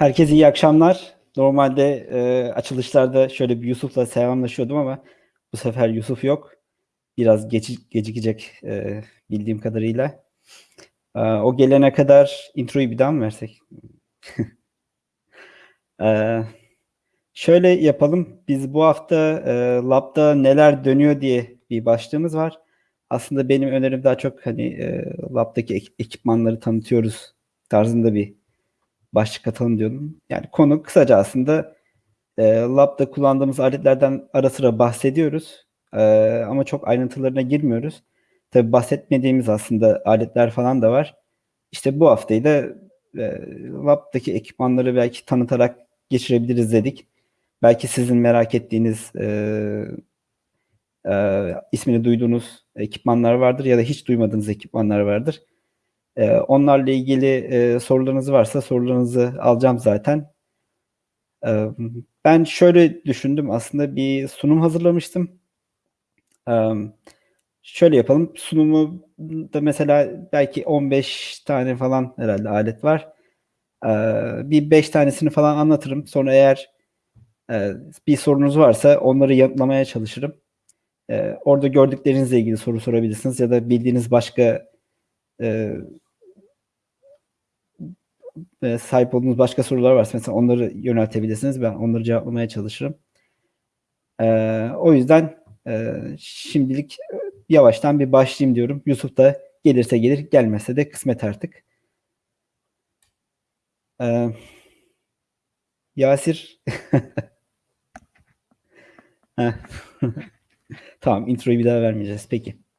Herkese iyi akşamlar. Normalde e, açılışlarda şöyle bir Yusuf'la selamlaşıyordum ama bu sefer Yusuf yok. Biraz geç, gecikecek e, bildiğim kadarıyla. E, o gelene kadar introyu bir daha mı versek? e, şöyle yapalım. Biz bu hafta e, Lab'da neler dönüyor diye bir başlığımız var. Aslında benim önerim daha çok hani e, Lab'daki ek- ekipmanları tanıtıyoruz tarzında bir başlık atalım diyordum. Yani konu kısaca aslında e, lab'da kullandığımız aletlerden ara sıra bahsediyoruz. E, ama çok ayrıntılarına girmiyoruz. Tabi bahsetmediğimiz aslında aletler falan da var. İşte bu haftayı da e, lab'daki ekipmanları belki tanıtarak geçirebiliriz dedik. Belki sizin merak ettiğiniz e, e, ismini duyduğunuz ekipmanlar vardır ya da hiç duymadığınız ekipmanlar vardır. Ee, onlarla ilgili e, sorularınız varsa sorularınızı alacağım zaten. Ee, ben şöyle düşündüm. Aslında bir sunum hazırlamıştım. Ee, şöyle yapalım. Sunumu da mesela belki 15 tane falan herhalde alet var. Bir 5 tanesini falan anlatırım. Sonra eğer e, bir sorunuz varsa onları yanıtlamaya çalışırım. Orada gördüklerinizle ilgili soru sorabilirsiniz ya da bildiğiniz başka e, e, sahip olduğunuz başka sorular varsa mesela onları yöneltebilirsiniz. Ben onları cevaplamaya çalışırım. E, o yüzden e, şimdilik yavaştan bir başlayayım diyorum. Yusuf da gelirse gelir, gelmezse de kısmet artık. E, Yasir tamam introyu bir daha vermeyeceğiz. Peki.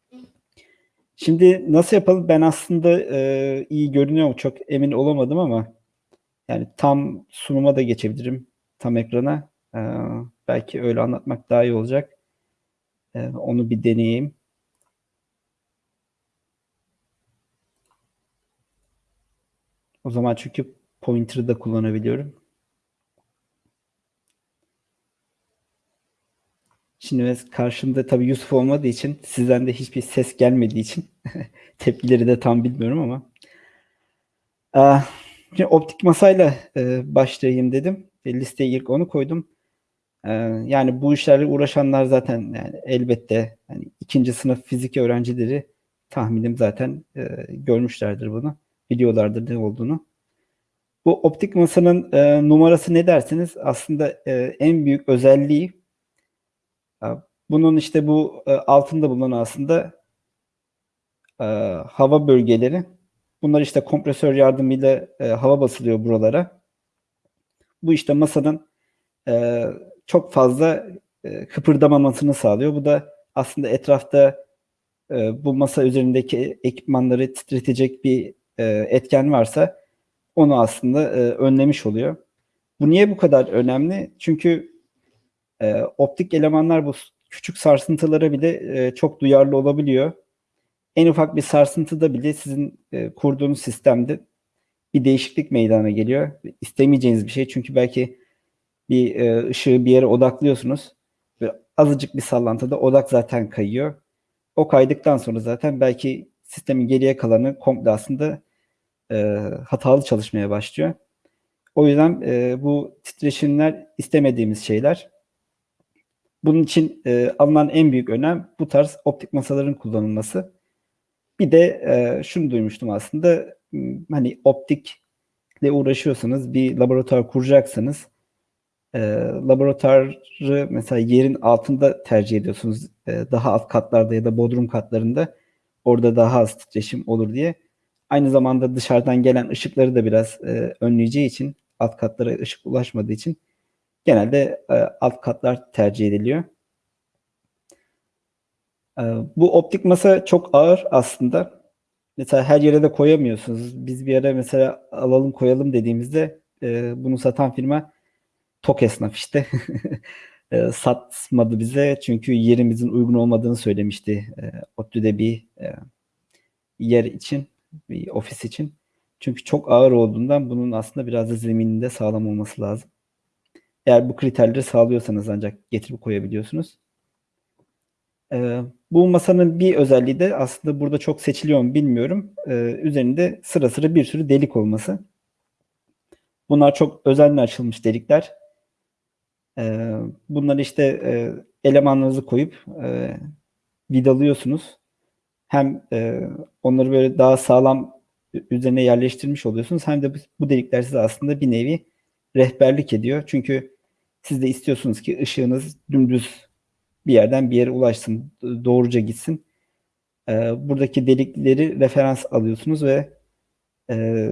Şimdi nasıl yapalım? Ben aslında e, iyi görünüyor mu? Çok emin olamadım ama yani tam sunuma da geçebilirim. Tam ekrana. E, belki öyle anlatmak daha iyi olacak. E, onu bir deneyeyim. O zaman çünkü pointer'ı da kullanabiliyorum. Şimdi karşımda tabii Yusuf olmadığı için sizden de hiçbir ses gelmediği için tepkileri de tam bilmiyorum ama. Ee, şimdi optik masayla e, başlayayım dedim. E, listeye ilk onu koydum. Ee, yani bu işlerle uğraşanlar zaten yani elbette yani ikinci sınıf fizik öğrencileri tahminim zaten e, görmüşlerdir bunu. Biliyorlardır ne olduğunu. Bu optik masanın e, numarası ne dersiniz? Aslında e, en büyük özelliği bunun işte bu e, altında bulunan aslında e, hava bölgeleri. Bunlar işte kompresör yardımıyla e, hava basılıyor buralara. Bu işte masanın çok fazla kıpırdamamasını sağlıyor. Bu da aslında etrafta bu masa üzerindeki ekipmanları titretecek bir etken varsa onu aslında önlemiş oluyor. Bu niye bu kadar önemli? Çünkü e, optik elemanlar bu küçük sarsıntılara bile e, çok duyarlı olabiliyor. En ufak bir sarsıntıda bile sizin e, kurduğunuz sistemde bir değişiklik meydana geliyor. İstemeyeceğiniz bir şey çünkü belki bir e, ışığı bir yere odaklıyorsunuz. Ve azıcık bir sallantıda odak zaten kayıyor. O kaydıktan sonra zaten belki sistemin geriye kalanı komple aslında e, hatalı çalışmaya başlıyor. O yüzden e, bu titreşimler istemediğimiz şeyler. Bunun için e, alınan en büyük önem bu tarz optik masaların kullanılması. Bir de e, şunu duymuştum aslında hani optikle uğraşıyorsanız bir laboratuvar kuracaksanız e, laboratuvarı mesela yerin altında tercih ediyorsunuz. E, daha alt katlarda ya da bodrum katlarında orada daha az titreşim olur diye. Aynı zamanda dışarıdan gelen ışıkları da biraz e, önleyeceği için alt katlara ışık ulaşmadığı için genelde e, alt katlar tercih ediliyor. E, bu optik masa çok ağır aslında. Mesela her yere de koyamıyorsunuz. Biz bir yere mesela alalım koyalım dediğimizde e, bunu satan firma tok esnaf işte. e, satmadı bize çünkü yerimizin uygun olmadığını söylemişti e, ODTÜ'de bir e, yer için, bir ofis için. Çünkü çok ağır olduğundan bunun aslında biraz da zemininde sağlam olması lazım. Eğer bu kriterleri sağlıyorsanız ancak getirip koyabiliyorsunuz. Ee, bu masanın bir özelliği de aslında burada çok seçiliyor mu bilmiyorum. Ee, üzerinde sıra sıra bir sürü delik olması. Bunlar çok özenle açılmış delikler. E, bunları işte e, elemanlarınızı koyup e, vidalıyorsunuz. Hem e, onları böyle daha sağlam üzerine yerleştirmiş oluyorsunuz. Hem de bu delikler size aslında bir nevi rehberlik ediyor. Çünkü siz de istiyorsunuz ki ışığınız dümdüz bir yerden bir yere ulaşsın, doğruca gitsin. E, buradaki delikleri referans alıyorsunuz ve e,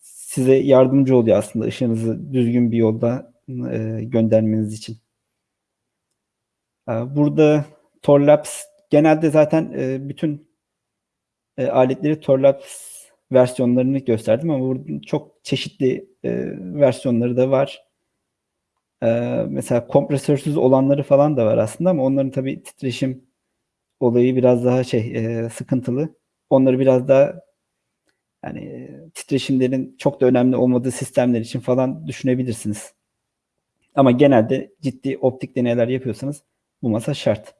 size yardımcı oluyor aslında ışığınızı düzgün bir yolda e, göndermeniz için. E, burada Torlabs genelde zaten e, bütün aletleri Torlabs versiyonlarını gösterdim ama burada çok çeşitli e, versiyonları da var. E, mesela kompresörsüz olanları falan da var aslında ama onların tabii titreşim olayı biraz daha şey e, sıkıntılı. Onları biraz daha yani titreşimlerin çok da önemli olmadığı sistemler için falan düşünebilirsiniz. Ama genelde ciddi optik deneyler yapıyorsanız bu masa şart.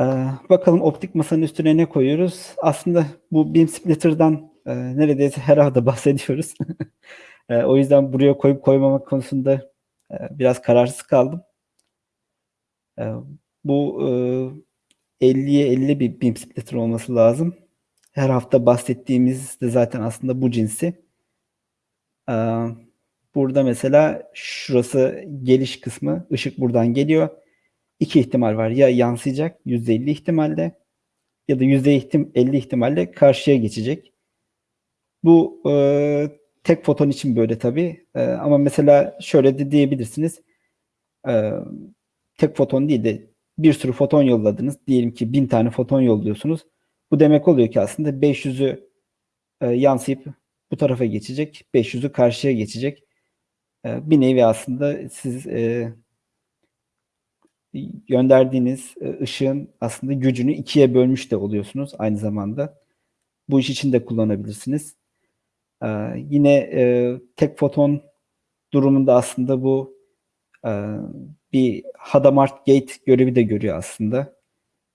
Ee, bakalım optik masanın üstüne ne koyuyoruz? Aslında bu beam splitter'dan e, neredeyse her hafta bahsediyoruz. e, o yüzden buraya koyup koymamak konusunda e, biraz kararsız kaldım. E, bu e, 50'ye 50 bir beam splitter olması lazım. Her hafta bahsettiğimiz de zaten aslında bu cinsi. Burada mesela şurası geliş kısmı. ışık buradan geliyor iki ihtimal var. Ya yansıyacak %50 ihtimalle ya da %50 ihtimalle karşıya geçecek. Bu e, tek foton için böyle tabii. E, ama mesela şöyle de diyebilirsiniz. E, tek foton değil de bir sürü foton yolladınız. Diyelim ki bin tane foton yolluyorsunuz. Bu demek oluyor ki aslında 500'ü e, yansıyıp bu tarafa geçecek. 500'ü karşıya geçecek. E, bir nevi aslında siz e, gönderdiğiniz e, ışığın aslında gücünü ikiye bölmüş de oluyorsunuz aynı zamanda. Bu iş için de kullanabilirsiniz. Ee, yine e, tek foton durumunda aslında bu e, bir Hadamard Gate görevi de görüyor aslında.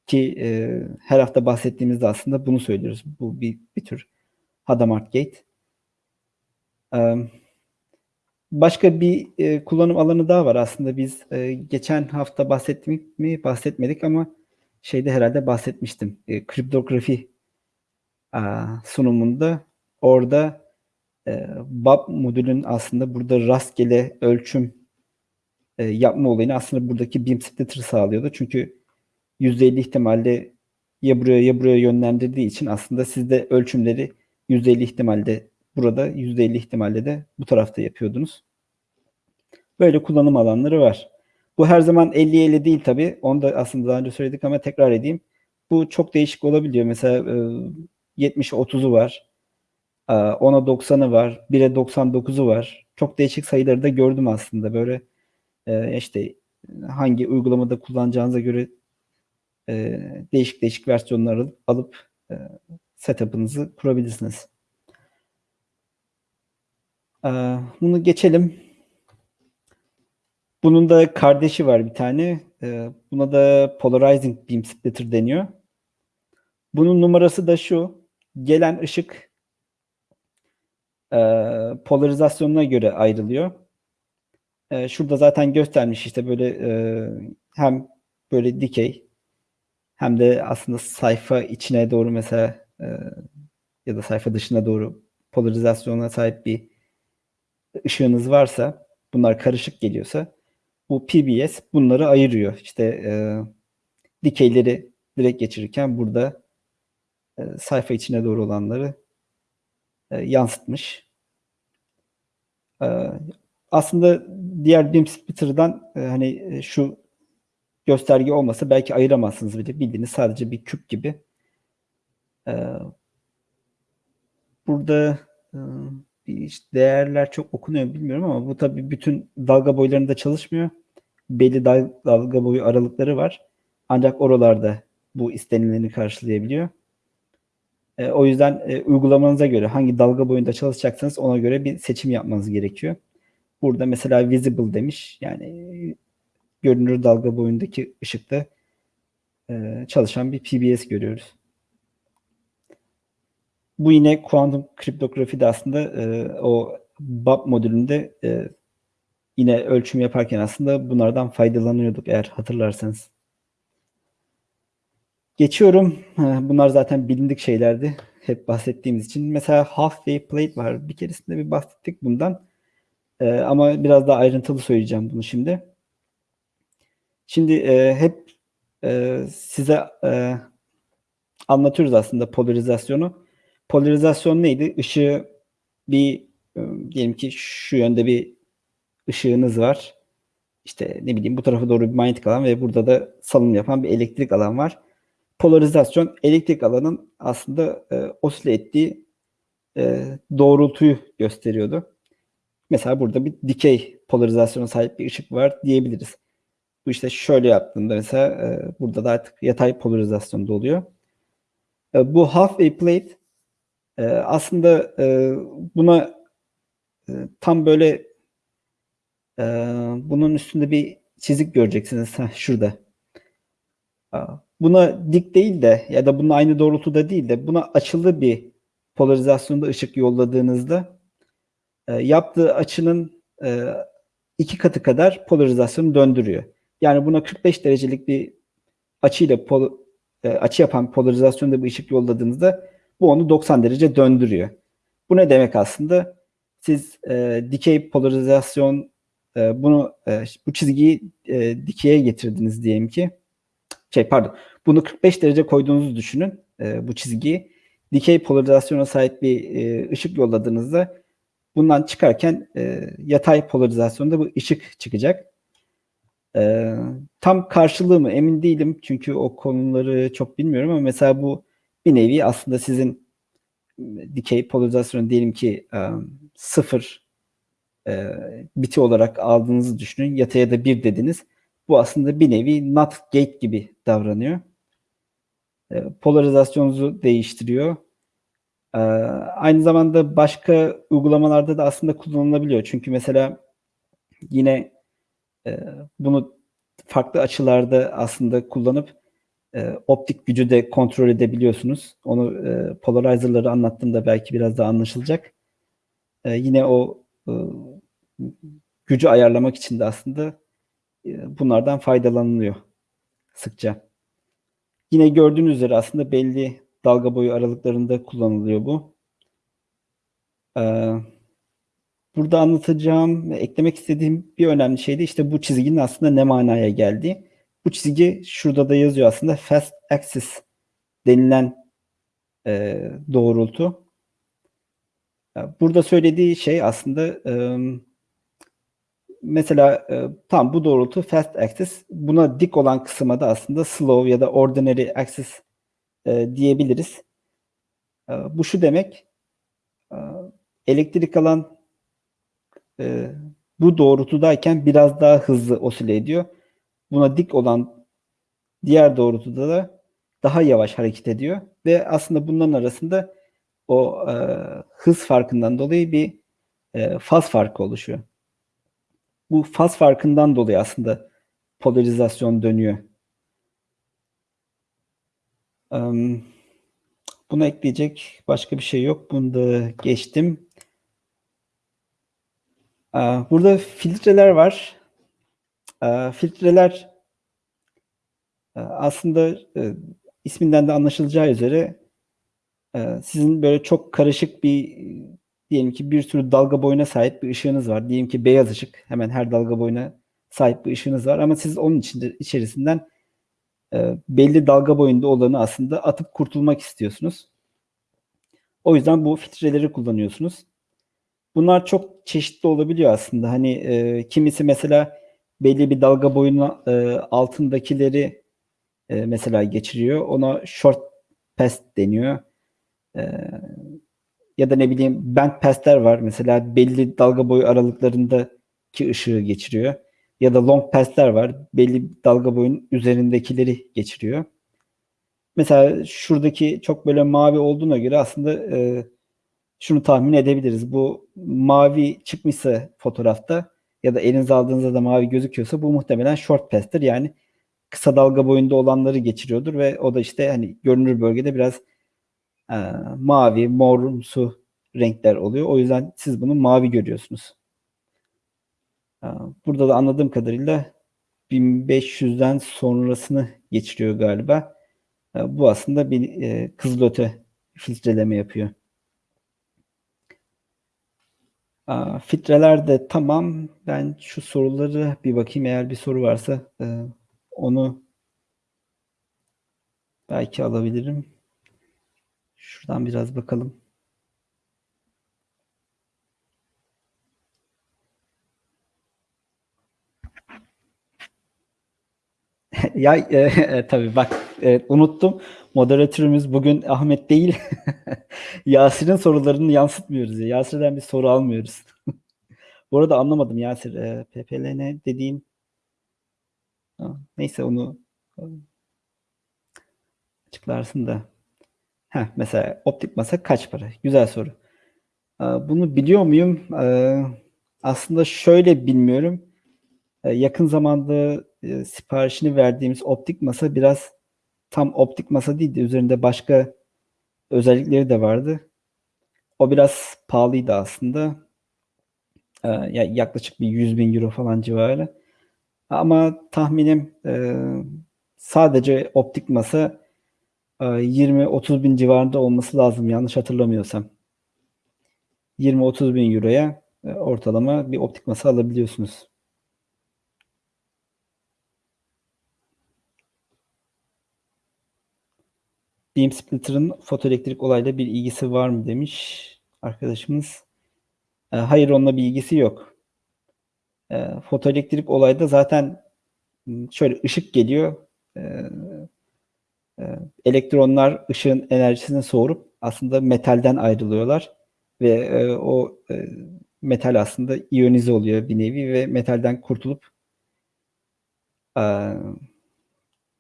Ki e, her hafta bahsettiğimizde aslında bunu söylüyoruz. Bu bir, bir tür Hadamard Gate. Ee, Başka bir e, kullanım alanı daha var aslında biz e, geçen hafta bahsettik mi bahsetmedik ama şeyde herhalde bahsetmiştim. E, kriptografi a, sunumunda orada e, BAP modülün aslında burada rastgele ölçüm e, yapma olayını aslında buradaki beam splitter sağlıyordu. Çünkü %50 ihtimalle ya buraya ya buraya yönlendirdiği için aslında siz de ölçümleri %50 ihtimalle burada, %50 ihtimalle de bu tarafta yapıyordunuz. Böyle kullanım alanları var. Bu her zaman 50-50 değil tabii. Onu da aslında daha önce söyledik ama tekrar edeyim. Bu çok değişik olabiliyor. Mesela e, 70'e 30'u var. E, 10'a 90'ı var. 1'e 99'u var. Çok değişik sayıları da gördüm aslında. Böyle e, işte hangi uygulamada kullanacağınıza göre e, değişik değişik versiyonları alıp e, setup'ınızı kurabilirsiniz. E, bunu geçelim. Bunun da kardeşi var bir tane. Ee, buna da Polarizing Beam Splitter deniyor. Bunun numarası da şu. Gelen ışık polarizasyonuna göre ayrılıyor. E, şurada zaten göstermiş işte böyle e, hem böyle dikey hem de aslında sayfa içine doğru mesela ya da sayfa dışına doğru polarizasyona sahip bir ışığınız varsa bunlar karışık geliyorsa bu PBS bunları ayırıyor. İşte e, dikeyleri direkt geçirirken burada e, sayfa içine doğru olanları e, yansıtmış. E, aslında diğer BIM splitter'dan e, hani e, şu gösterge olmasa belki ayıramazsınız bile. Bildiğiniz sadece bir küp gibi. E, burada e, değerler çok okunuyor bilmiyorum ama bu tabii bütün dalga boylarında çalışmıyor belli dalga boyu aralıkları var. Ancak oralarda bu istenileni karşılayabiliyor. E, o yüzden e, uygulamanıza göre hangi dalga boyunda çalışacaksanız ona göre bir seçim yapmanız gerekiyor. Burada mesela visible demiş. Yani görünür dalga boyundaki ışıkta e, çalışan bir PBS görüyoruz. bu yine kuantum kriptografide aslında e, o BAP modülünde e, yine ölçüm yaparken aslında bunlardan faydalanıyorduk eğer hatırlarsanız. Geçiyorum. Bunlar zaten bilindik şeylerdi. Hep bahsettiğimiz için. Mesela half-wave plate var. Bir keresinde bir bahsettik bundan. Ee, ama biraz daha ayrıntılı söyleyeceğim bunu şimdi. Şimdi e, hep e, size e, anlatıyoruz aslında polarizasyonu. Polarizasyon neydi? Işığı bir diyelim ki şu yönde bir ışığınız var. İşte ne bileyim bu tarafa doğru bir manyetik alan ve burada da salınım yapan bir elektrik alan var. Polarizasyon elektrik alanın aslında e, osile ettiği e, doğrultuyu gösteriyordu. Mesela burada bir dikey polarizasyona sahip bir ışık var diyebiliriz. Bu işte şöyle yaptığında mesela e, burada da artık yatay polarizasyonda oluyor. E, bu half wave plate e, aslında e, buna e, tam böyle e, bunun üstünde bir çizik göreceksiniz. Heh, şurada. Buna dik değil de ya da bunun aynı doğrultuda değil de buna açılı bir polarizasyonda ışık yolladığınızda e, yaptığı açının e, iki katı kadar polarizasyonu döndürüyor. Yani buna 45 derecelik bir açıyla pol, e, açı yapan polarizasyonda bir ışık yolladığınızda bu onu 90 derece döndürüyor. Bu ne demek aslında? Siz e, dikey polarizasyon e, bunu e, bu çizgiyi e, dikeye getirdiniz diyelim ki. Şey pardon. Bunu 45 derece koyduğunuzu düşünün e, bu çizgiyi. Dikey polarizasyona sahip bir e, ışık yolladığınızda bundan çıkarken e, yatay polarizasyonda bu ışık çıkacak. E, tam karşılığı mı emin değilim çünkü o konuları çok bilmiyorum ama mesela bu bir nevi aslında sizin dikey polarizasyon diyelim ki e, sıfır e, biti olarak aldığınızı düşünün. Yataya da bir dediniz. Bu aslında bir nevi not gate gibi davranıyor. E, polarizasyonunuzu değiştiriyor. E, aynı zamanda başka uygulamalarda da aslında kullanılabiliyor. Çünkü mesela yine e, bunu farklı açılarda aslında kullanıp e, optik gücü de kontrol edebiliyorsunuz. Onu e, polarizer'ları anlattığımda belki biraz daha anlaşılacak. E, yine o gücü ayarlamak için de aslında bunlardan faydalanılıyor sıkça. Yine gördüğünüz üzere aslında belli dalga boyu aralıklarında kullanılıyor bu. Ee, burada anlatacağım ve eklemek istediğim bir önemli şey de işte bu çizginin aslında ne manaya geldiği. Bu çizgi şurada da yazıyor aslında fast axis denilen e, doğrultu. Burada söylediği şey aslında e, mesela e, tam bu doğrultu fast axis. Buna dik olan kısma da aslında slow ya da ordinary axis e, diyebiliriz. E, bu şu demek e, elektrik alan e, bu doğrultudayken biraz daha hızlı osile ediyor. Buna dik olan diğer doğrultuda da daha yavaş hareket ediyor ve aslında bunların arasında o e, hız farkından dolayı bir e, faz farkı oluşuyor. Bu faz farkından dolayı aslında polarizasyon dönüyor. Buna ekleyecek başka bir şey yok. Bunu da geçtim. Burada filtreler var. Filtreler aslında e, isminden de anlaşılacağı üzere e, sizin böyle çok karışık bir diyelim ki bir sürü dalga boyuna sahip bir ışığınız var. Diyelim ki beyaz ışık. Hemen her dalga boyuna sahip bir ışığınız var ama siz onun içinde içerisinden e, belli dalga boyunda olanı aslında atıp kurtulmak istiyorsunuz. O yüzden bu filtreleri kullanıyorsunuz. Bunlar çok çeşitli olabiliyor aslında. Hani e, kimisi mesela belli bir dalga boyunun e, altındakileri e, mesela geçiriyor. Ona short pass deniyor. E, ya da ne bileyim band pass'ler var. Mesela belli dalga boyu aralıklarındaki ışığı geçiriyor. Ya da long pass'ler var. Belli dalga boyunun üzerindekileri geçiriyor. Mesela şuradaki çok böyle mavi olduğuna göre aslında e, şunu tahmin edebiliriz. Bu mavi çıkmışsa fotoğrafta ya da elinize aldığınızda da mavi gözüküyorsa bu muhtemelen short pass'tir. Yani kısa dalga boyunda olanları geçiriyordur ve o da işte hani görünür bölgede biraz e, mavi, morumsu renkler oluyor. O yüzden siz bunu mavi görüyorsunuz. E, burada da anladığım kadarıyla 1500'den sonrasını geçiriyor galiba. E, bu aslında bir e, kızılöte filtreleme yapıyor. Aa, filtreler de tamam. Ben şu soruları bir bakayım. Eğer bir soru varsa e, onu belki alabilirim. Şuradan biraz bakalım. ya e, e, tabii bak e, unuttum. Moderatörümüz bugün Ahmet değil. Yasir'in sorularını yansıtmıyoruz. Ya. Yasir'den bir soru almıyoruz. Bu arada anlamadım Yasir. E, PPLN dediğin neyse onu e, açıklarsın da. Heh, mesela optik masa kaç para? Güzel soru. Bunu biliyor muyum? Aslında şöyle bilmiyorum. Yakın zamanda e, siparişini verdiğimiz optik masa biraz tam optik masa değildi. Üzerinde başka özellikleri de vardı. O biraz pahalıydı aslında. E, yaklaşık bir 100 bin euro falan civarı. Ama tahminim e, sadece optik masa 20-30 bin civarında olması lazım yanlış hatırlamıyorsam. 20-30 bin euroya e, ortalama bir optik masa alabiliyorsunuz. Beam splitter'ın fotoelektrik olayla bir ilgisi var mı demiş arkadaşımız. E, hayır onunla bir ilgisi yok. E, fotoelektrik olayda zaten şöyle ışık geliyor. E, e, elektronlar ışığın enerjisini soğurup aslında metalden ayrılıyorlar ve e, o e, metal aslında iyonize oluyor bir nevi ve metalden kurtulup e,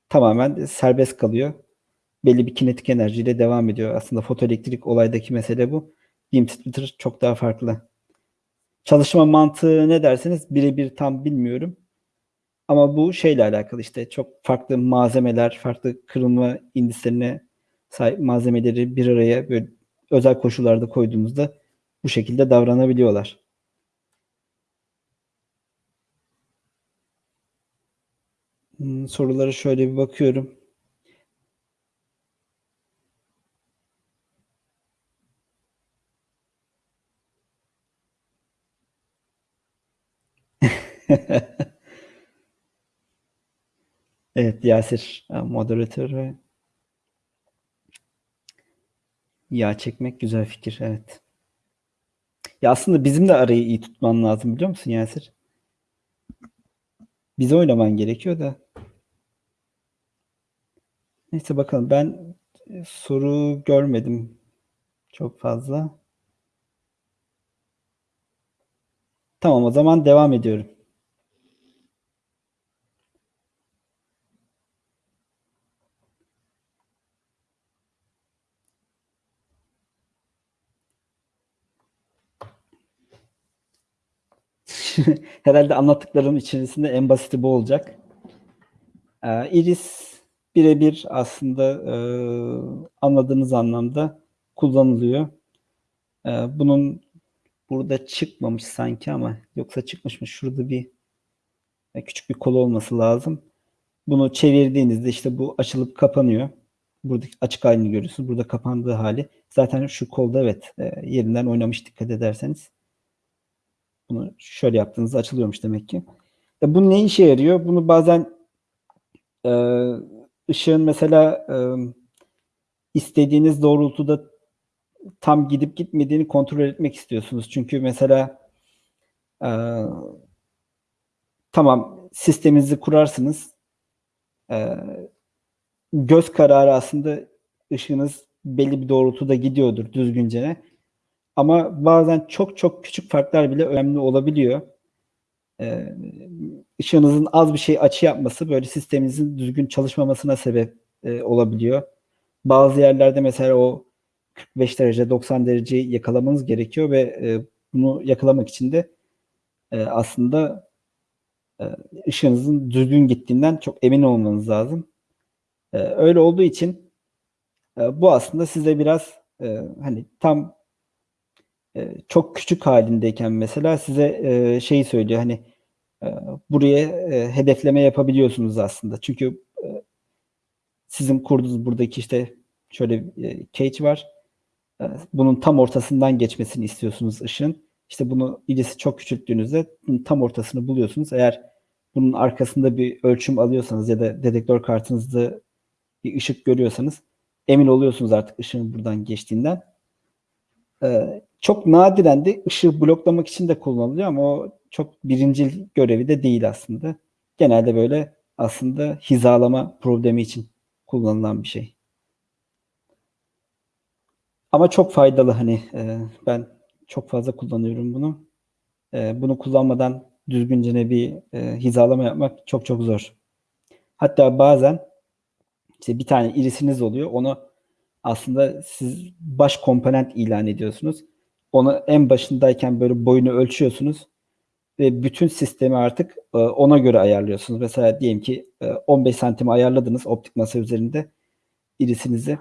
tamamen serbest kalıyor belli bir kinetik enerjiyle devam ediyor. Aslında fotoelektrik olaydaki mesele bu. Beam splitter çok daha farklı. Çalışma mantığı ne derseniz birebir tam bilmiyorum. Ama bu şeyle alakalı işte çok farklı malzemeler, farklı kırılma indislerine sahip malzemeleri bir araya böyle özel koşullarda koyduğumuzda bu şekilde davranabiliyorlar. Hmm, soruları şöyle bir bakıyorum. Evet Yasir moderatör ve yağ çekmek güzel fikir evet. Ya aslında bizim de arayı iyi tutman lazım biliyor musun Yasir? Bize oynaman gerekiyor da. Neyse bakalım ben e, soru görmedim çok fazla. Tamam o zaman devam ediyorum. Herhalde anlattıklarım içerisinde en basiti bu olacak. Ee, iris birebir aslında e, anladığınız anlamda kullanılıyor. E, bunun burada çıkmamış sanki ama yoksa çıkmış mı? Şurada bir e, küçük bir kolu olması lazım. Bunu çevirdiğinizde işte bu açılıp kapanıyor. Burada açık halini görüyorsunuz. Burada kapandığı hali. Zaten şu kolda evet e, yerinden oynamış dikkat ederseniz. Bunu şöyle yaptığınızda açılıyormuş demek ki. E, bu ne işe yarıyor? Bunu bazen e, ışığın mesela e, istediğiniz doğrultuda tam gidip gitmediğini kontrol etmek istiyorsunuz. Çünkü mesela e, tamam sisteminizi kurarsınız. E, göz kararı aslında ışığınız belli bir doğrultuda gidiyordur düzgünce. Ama bazen çok çok küçük farklar bile önemli olabiliyor. Ee, ışığınızın az bir şey açı yapması böyle sisteminizin düzgün çalışmamasına sebep e, olabiliyor. Bazı yerlerde mesela o 45 derece 90 dereceyi yakalamanız gerekiyor ve e, bunu yakalamak için de e, aslında e, ışığınızın düzgün gittiğinden çok emin olmanız lazım. E, öyle olduğu için e, bu aslında size biraz e, hani tam çok küçük halindeyken mesela size e, şeyi söylüyor hani buraya hedefleme yapabiliyorsunuz aslında. Çünkü sizin kurduğunuz buradaki işte şöyle cage var. Bunun tam ortasından geçmesini istiyorsunuz ışığın. İşte bunu irisi çok küçülttüğünüzde tam ortasını buluyorsunuz. Eğer bunun arkasında bir ölçüm alıyorsanız ya da dedektör kartınızda bir ışık görüyorsanız emin oluyorsunuz artık ışığın buradan geçtiğinden. Çok nadiren de ışığı bloklamak için de kullanılıyor ama o çok birincil görevi de değil aslında. Genelde böyle aslında hizalama problemi için kullanılan bir şey. Ama çok faydalı hani e, ben çok fazla kullanıyorum bunu. E, bunu kullanmadan düzgünce bir e, hizalama yapmak çok çok zor. Hatta bazen işte bir tane irisiniz oluyor. Onu aslında siz baş komponent ilan ediyorsunuz. Onu en başındayken böyle boyunu ölçüyorsunuz ve bütün sistemi artık e, ona göre ayarlıyorsunuz. Mesela diyelim ki e, 15 santim ayarladınız optik masa üzerinde irisinizi.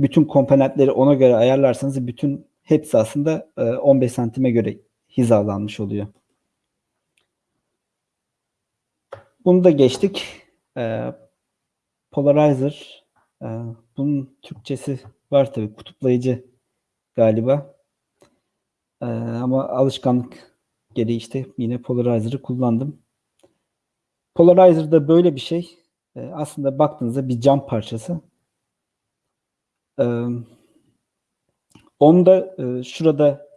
Bütün komponentleri ona göre ayarlarsanız bütün hepsi aslında e, 15 santime göre hizalanmış oluyor. Bunu da geçtik. E, polarizer. E, bunun Türkçesi var tabii. Kutuplayıcı galiba. E, ama alışkanlık gereği işte yine Polarizer'ı kullandım. Polarizer da böyle bir şey. E, aslında baktığınızda bir cam parçası. E, onda e, şurada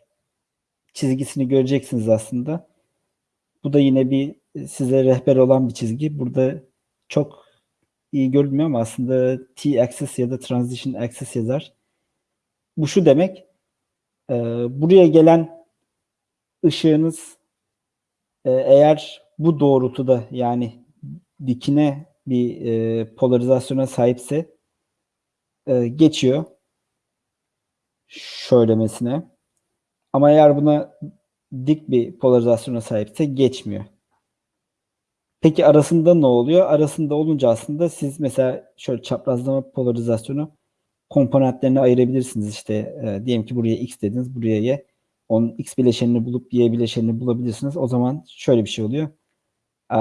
çizgisini göreceksiniz aslında. Bu da yine bir size rehber olan bir çizgi. Burada çok iyi görünmüyor ama aslında T-axis ya da transition axis yazar. Bu şu demek. E, buraya gelen ışığınız e, eğer bu doğrultuda yani dikine bir e, polarizasyona sahipse e, geçiyor şöylemesine. Ama eğer buna dik bir polarizasyona sahipse geçmiyor. Peki arasında ne oluyor? Arasında olunca aslında siz mesela şöyle çaprazlama polarizasyonu komponentlerine ayırabilirsiniz. İşte e, diyelim ki buraya x dediniz, buraya y. Onun x bileşenini bulup y bileşenini bulabilirsiniz. O zaman şöyle bir şey oluyor. E,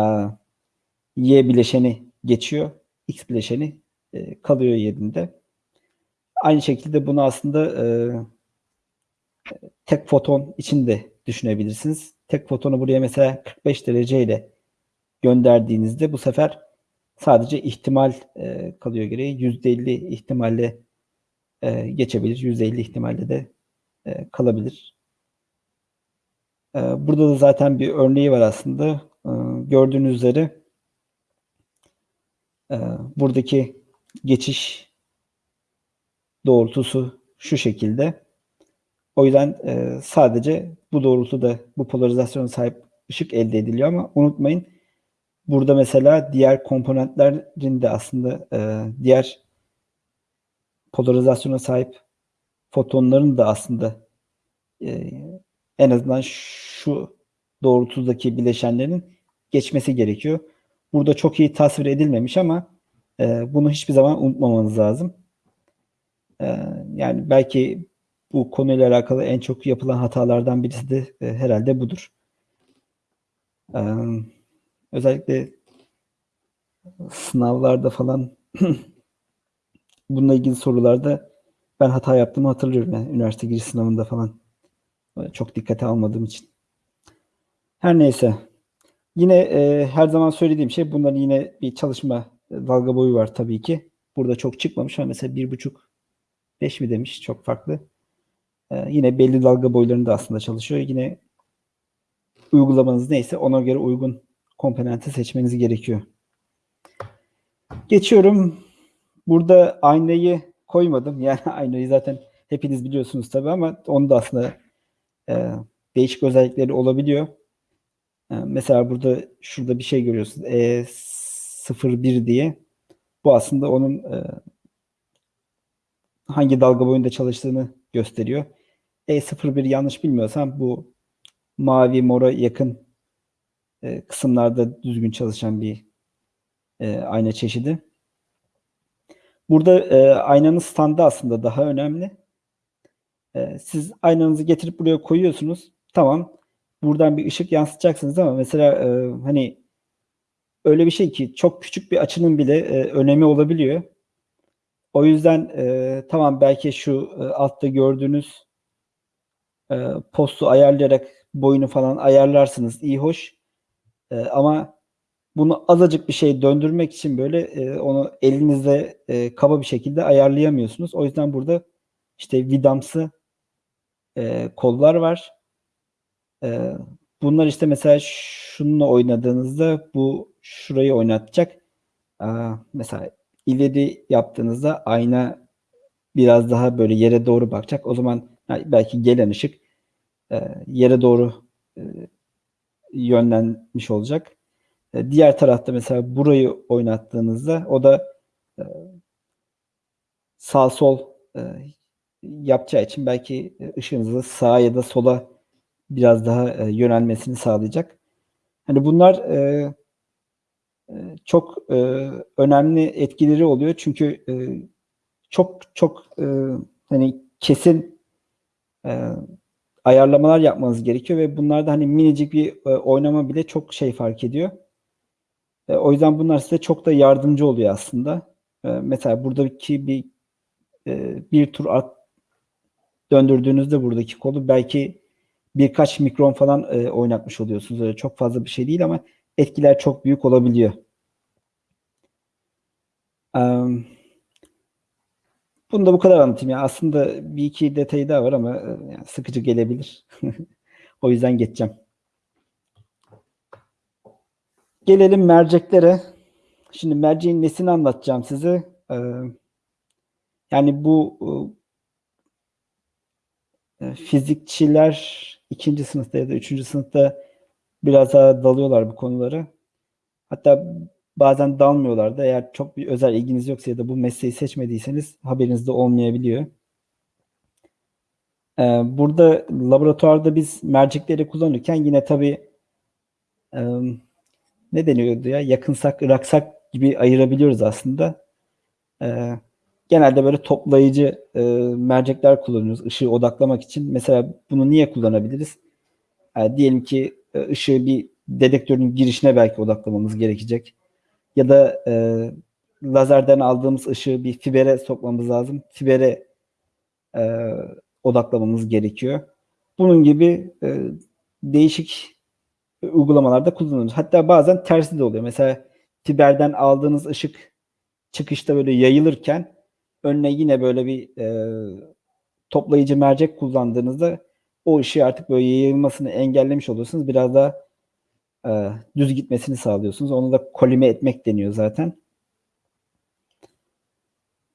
y bileşeni geçiyor, x bileşeni e, kalıyor yerinde. Aynı şekilde bunu aslında e, tek foton için de düşünebilirsiniz. Tek fotonu buraya mesela 45 derece ile gönderdiğinizde bu sefer sadece ihtimal e, kalıyor gereği. %50 ihtimalle e, geçebilir. %50 ihtimalle de e, kalabilir. E, burada da zaten bir örneği var aslında. E, gördüğünüz üzere e, buradaki geçiş doğrultusu şu şekilde. O yüzden e, sadece bu doğrultuda bu polarizasyona sahip ışık elde ediliyor ama unutmayın burada mesela diğer komponentlerin de aslında e, diğer polarizasyona sahip fotonların da aslında e, en azından şu doğrultudaki bileşenlerin geçmesi gerekiyor. Burada çok iyi tasvir edilmemiş ama e, bunu hiçbir zaman unutmamanız lazım. E, yani belki bu konuyla alakalı en çok yapılan hatalardan birisi de e, herhalde budur. E, özellikle sınavlarda falan bununla ilgili sorularda ben hata yaptığımı hatırlıyorum. Yani üniversite giriş sınavında falan çok dikkate almadığım için. Her neyse. Yine e, her zaman söylediğim şey bunların yine bir çalışma dalga boyu var tabii ki. Burada çok çıkmamış ama mesela bir buçuk beş mi demiş çok farklı. E, yine belli dalga boylarında aslında çalışıyor. Yine uygulamanız neyse ona göre uygun komponenti seçmeniz gerekiyor. Geçiyorum. Burada aynayı koymadım. Yani aynayı zaten hepiniz biliyorsunuz tabii ama onun da aslında e, değişik özellikleri olabiliyor. E, mesela burada şurada bir şey görüyorsunuz. E01 diye. Bu aslında onun e, hangi dalga boyunda çalıştığını gösteriyor. E01 yanlış bilmiyorsam bu mavi mora yakın e, kısımlarda düzgün çalışan bir e, ayna çeşidi. Burada e, aynanın standı aslında daha önemli. E, siz aynanızı getirip buraya koyuyorsunuz. Tamam. Buradan bir ışık yansıtacaksınız ama mesela e, hani öyle bir şey ki çok küçük bir açının bile e, önemi olabiliyor. O yüzden e, tamam belki şu e, altta gördüğünüz e, postu ayarlayarak boyunu falan ayarlarsınız. iyi hoş. E, ama bunu azıcık bir şey döndürmek için böyle e, onu elinizde e, kaba bir şekilde ayarlayamıyorsunuz. O yüzden burada işte vidamsı e, kollar var. E, bunlar işte mesela şununla oynadığınızda bu şurayı oynatacak. Aa, mesela ileri yaptığınızda ayna biraz daha böyle yere doğru bakacak. O zaman belki gelen ışık e, yere doğru e, yönlenmiş olacak. E, diğer tarafta mesela burayı oynattığınızda o da e, sağ sol e, yapacağı için belki ışığınızı sağa ya da sola biraz daha yönelmesini sağlayacak. Hani bunlar çok önemli etkileri oluyor çünkü çok çok hani kesin ayarlamalar yapmanız gerekiyor ve bunlarda hani minicik bir oynama bile çok şey fark ediyor. E, o yüzden bunlar size çok da yardımcı oluyor aslında. E, mesela buradaki bir e, bir tur at döndürdüğünüzde buradaki kolu belki birkaç mikron falan e, oynatmış oluyorsunuz. Öyle çok fazla bir şey değil ama etkiler çok büyük olabiliyor. Um, bunu da bu kadar anlatayım. Yani aslında bir iki detayı daha var ama e, yani sıkıcı gelebilir. o yüzden geçeceğim. Gelelim merceklere. Şimdi merceğin nesini anlatacağım size. Ee, yani bu e, fizikçiler ikinci sınıfta ya da üçüncü sınıfta biraz daha dalıyorlar bu konuları. Hatta bazen dalmıyorlar da eğer çok bir özel ilginiz yoksa ya da bu mesleği seçmediyseniz haberinizde olmayabiliyor. Ee, burada laboratuvarda biz mercekleri kullanırken yine tabii e, ne deniyordu ya yakınsak ıraksak gibi ayırabiliyoruz aslında. Ee, genelde böyle toplayıcı e, mercekler kullanıyoruz ışığı odaklamak için. Mesela bunu niye kullanabiliriz? Yani diyelim ki e, ışığı bir dedektörün girişine belki odaklamamız gerekecek. Ya da e, lazerden aldığımız ışığı bir fibere sokmamız lazım. Fibere e, odaklamamız gerekiyor. Bunun gibi e, değişik uygulamalarda kullanıyoruz. Hatta bazen tersi de oluyor. Mesela fiberden aldığınız ışık çıkışta böyle yayılırken önüne yine böyle bir e, toplayıcı mercek kullandığınızda o ışığı artık böyle yayılmasını engellemiş oluyorsunuz. Biraz daha e, düz gitmesini sağlıyorsunuz. Onu da kolime etmek deniyor zaten.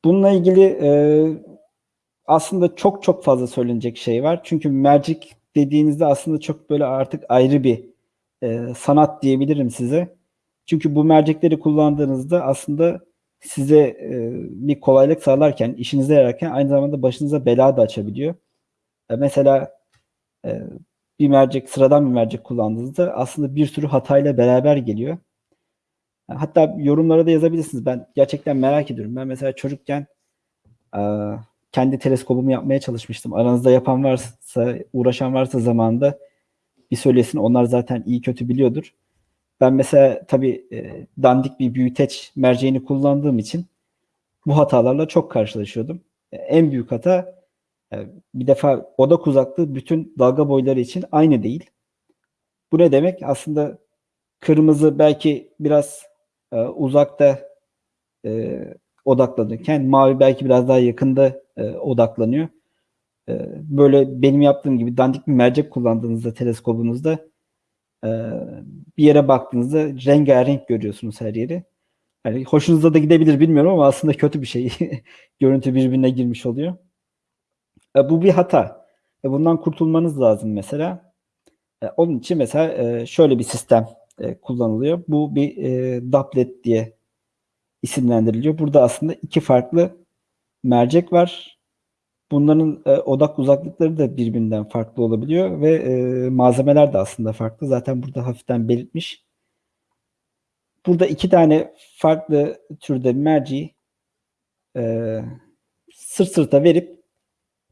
Bununla ilgili e, aslında çok çok fazla söylenecek şey var. Çünkü mercek dediğinizde aslında çok böyle artık ayrı bir e, sanat diyebilirim size. Çünkü bu mercekleri kullandığınızda aslında size e, bir kolaylık sağlarken, işinize yararken aynı zamanda başınıza bela da açabiliyor. E, mesela e, bir mercek, sıradan bir mercek kullandığınızda aslında bir sürü hatayla beraber geliyor. Hatta yorumlara da yazabilirsiniz. Ben gerçekten merak ediyorum. Ben mesela çocukken e, kendi teleskobumu yapmaya çalışmıştım. Aranızda yapan varsa, uğraşan varsa zamanında bir söylesin. Onlar zaten iyi kötü biliyordur. Ben mesela tabii e, dandik bir büyüteç merceğini kullandığım için bu hatalarla çok karşılaşıyordum. E, en büyük hata e, bir defa odak uzaklığı bütün dalga boyları için aynı değil. Bu ne demek? Aslında kırmızı belki biraz e, uzakta e, odaklanırken mavi belki biraz daha yakında e, odaklanıyor. E, böyle benim yaptığım gibi dandik bir mercek kullandığınızda teleskobunuzda e, bir yere baktığınızda rengarenk görüyorsunuz her yeri. Yani hoşunuza da gidebilir bilmiyorum ama aslında kötü bir şey. Görüntü birbirine girmiş oluyor. E, bu bir hata. E, bundan kurtulmanız lazım mesela. Onun için mesela şöyle bir sistem kullanılıyor. Bu bir e, Doublet diye isimlendiriliyor. Burada aslında iki farklı mercek var. Bunların e, odak uzaklıkları da birbirinden farklı olabiliyor ve e, malzemeler de aslında farklı. Zaten burada hafiften belirtmiş. Burada iki tane farklı türde merci e, sırt sırta verip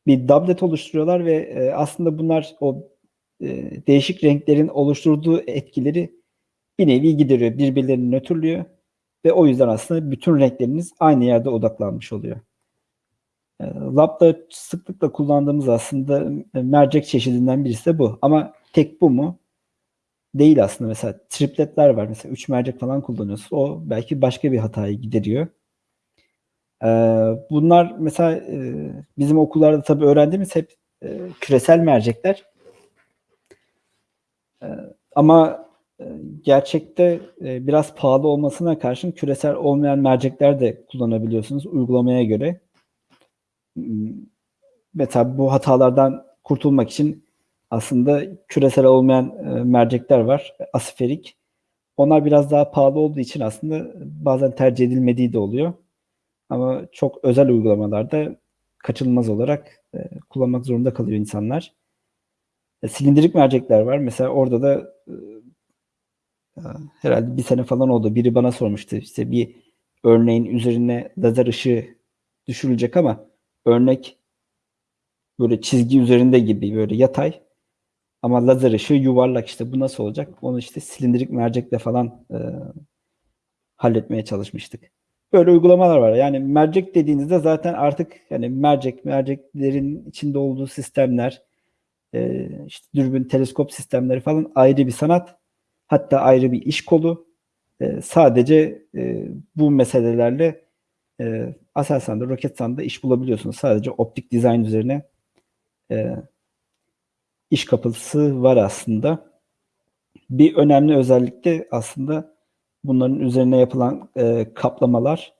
bir doublet oluşturuyorlar ve e, aslında bunlar o e, değişik renklerin oluşturduğu etkileri bir nevi gideriyor. Birbirlerini nötrlüyor ve o yüzden aslında bütün renkleriniz aynı yerde odaklanmış oluyor. E, Lab'da sıklıkla kullandığımız aslında e, mercek çeşidinden birisi de bu. Ama tek bu mu? Değil aslında. Mesela tripletler var. Mesela 3 mercek falan kullanıyorsun. O belki başka bir hatayı gideriyor. E, bunlar mesela bizim okullarda tabii öğrendiğimiz hep küresel mercekler. Ama gerçekte biraz pahalı olmasına karşın küresel olmayan mercekler de kullanabiliyorsunuz uygulamaya göre mesela bu hatalardan kurtulmak için aslında küresel olmayan e, mercekler var. Asiferik. Onlar biraz daha pahalı olduğu için aslında bazen tercih edilmediği de oluyor. Ama çok özel uygulamalarda kaçınılmaz olarak e, kullanmak zorunda kalıyor insanlar. E, silindirik mercekler var. Mesela orada da herhalde bir sene falan oldu. Biri bana sormuştu. İşte bir örneğin üzerine lazer ışığı düşürülecek ama örnek böyle çizgi üzerinde gibi böyle yatay ama lazer ışığı yuvarlak işte bu nasıl olacak? Onu işte silindirik mercekle falan e, halletmeye çalışmıştık. Böyle uygulamalar var. Yani mercek dediğinizde zaten artık yani mercek, merceklerin içinde olduğu sistemler, e, işte dürbün, teleskop sistemleri falan ayrı bir sanat. Hatta ayrı bir iş kolu. E, sadece e, bu meselelerle e, Aselsan'da, Roketsan'da iş bulabiliyorsunuz. Sadece optik dizayn üzerine e, iş kapısı var aslında. Bir önemli özellik de aslında bunların üzerine yapılan e, kaplamalar.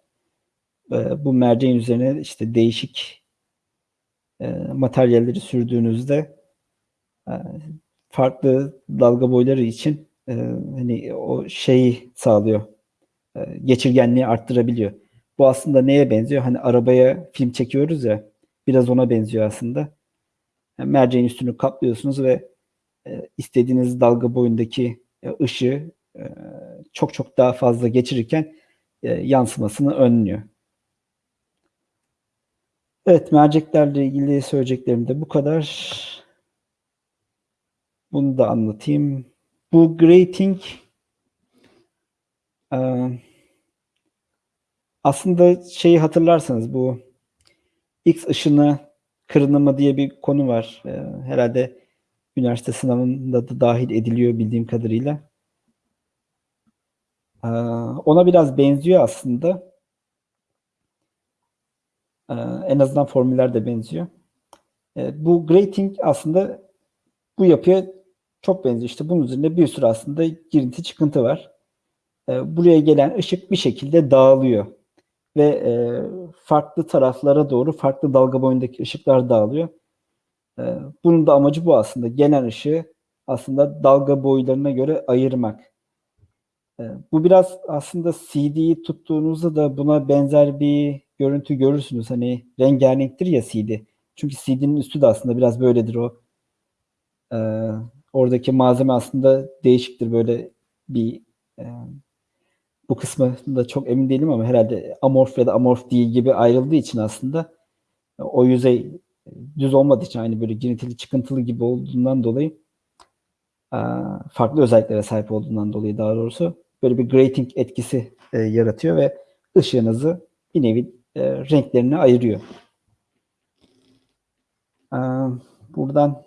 E, bu merceğin üzerine işte değişik e, materyalleri sürdüğünüzde e, farklı dalga boyları için e, hani o şeyi sağlıyor. E, geçirgenliği arttırabiliyor. Bu aslında neye benziyor? Hani arabaya film çekiyoruz ya. Biraz ona benziyor aslında. Yani merceğin üstünü kaplıyorsunuz ve e, istediğiniz dalga boyundaki e, ışığı e, çok çok daha fazla geçirirken e, yansımasını önlüyor. Evet, merceklerle ilgili söyleyeceklerim de bu kadar. Bunu da anlatayım. Bu grating e, aslında şeyi hatırlarsanız bu X ışını kırınımı diye bir konu var. Ee, herhalde üniversite sınavında da dahil ediliyor bildiğim kadarıyla. Ee, ona biraz benziyor aslında. Ee, en azından formüller de benziyor. Bu grating aslında bu yapıya çok benziyor. İşte bunun üzerinde bir sürü aslında girinti çıkıntı var. Buraya gelen ışık bir şekilde dağılıyor ve e, farklı taraflara doğru farklı dalga boyundaki ışıklar dağılıyor. E, bunun da amacı bu aslında. Gelen ışığı aslında dalga boylarına göre ayırmak. E, bu biraz aslında CD'yi tuttuğunuzda da buna benzer bir görüntü görürsünüz. Hani rengarenktir ya CD. Çünkü CD'nin üstü de aslında biraz böyledir o. E, oradaki malzeme aslında değişiktir. Böyle bir e, bu kısmı da çok emin değilim ama herhalde amorf ya da amorf değil gibi ayrıldığı için aslında o yüzey düz olmadığı için aynı böyle girintili çıkıntılı gibi olduğundan dolayı farklı özelliklere sahip olduğundan dolayı daha doğrusu böyle bir grating etkisi e, yaratıyor ve ışığınızı bir nevi e, renklerine ayırıyor. Buradan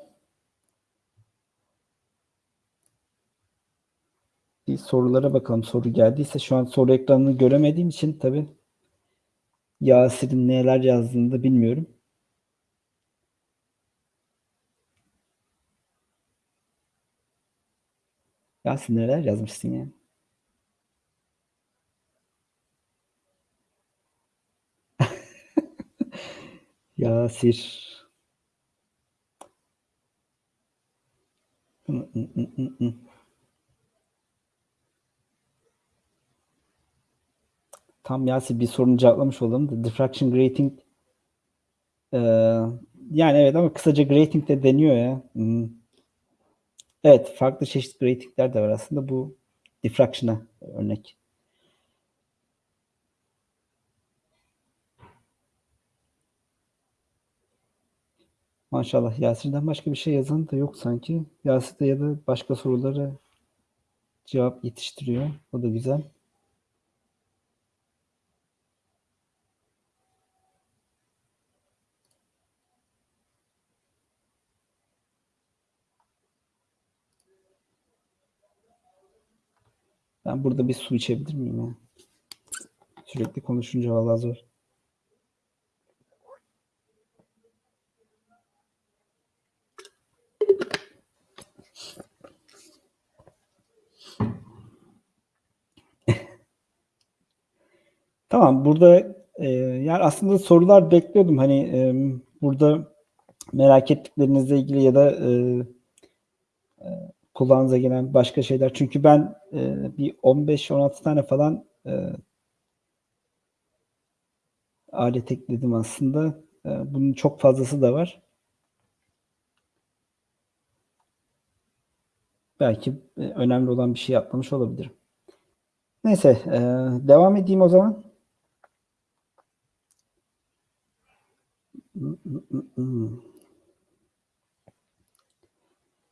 bir sorulara bakalım. Soru geldiyse şu an soru ekranını göremediğim için tabii Yasir'in neler yazdığını da bilmiyorum. Yasir neler yazmışsın ya? Yasir. Tam Yasin bir sorunu cevaplamış olalım da diffraction grating e, yani evet ama kısaca grating de deniyor ya. Hmm. Evet farklı çeşitli gratingler de var aslında bu diffraction'a örnek. Maşallah Yasir'den başka bir şey yazan da yok sanki. Yasir de ya da başka sorulara cevap yetiştiriyor. O da güzel. Ben burada bir su içebilir miyim ya? Sürekli konuşunca vallahi zor. Tamam burada e, yani aslında sorular bekliyordum hani e, burada merak ettiklerinizle ilgili ya da e, e, kulağınıza gelen başka şeyler. Çünkü ben e, bir 15-16 tane falan e, alet ekledim aslında. E, bunun çok fazlası da var. Belki e, önemli olan bir şey yapmamış olabilirim. Neyse, e, devam edeyim o zaman.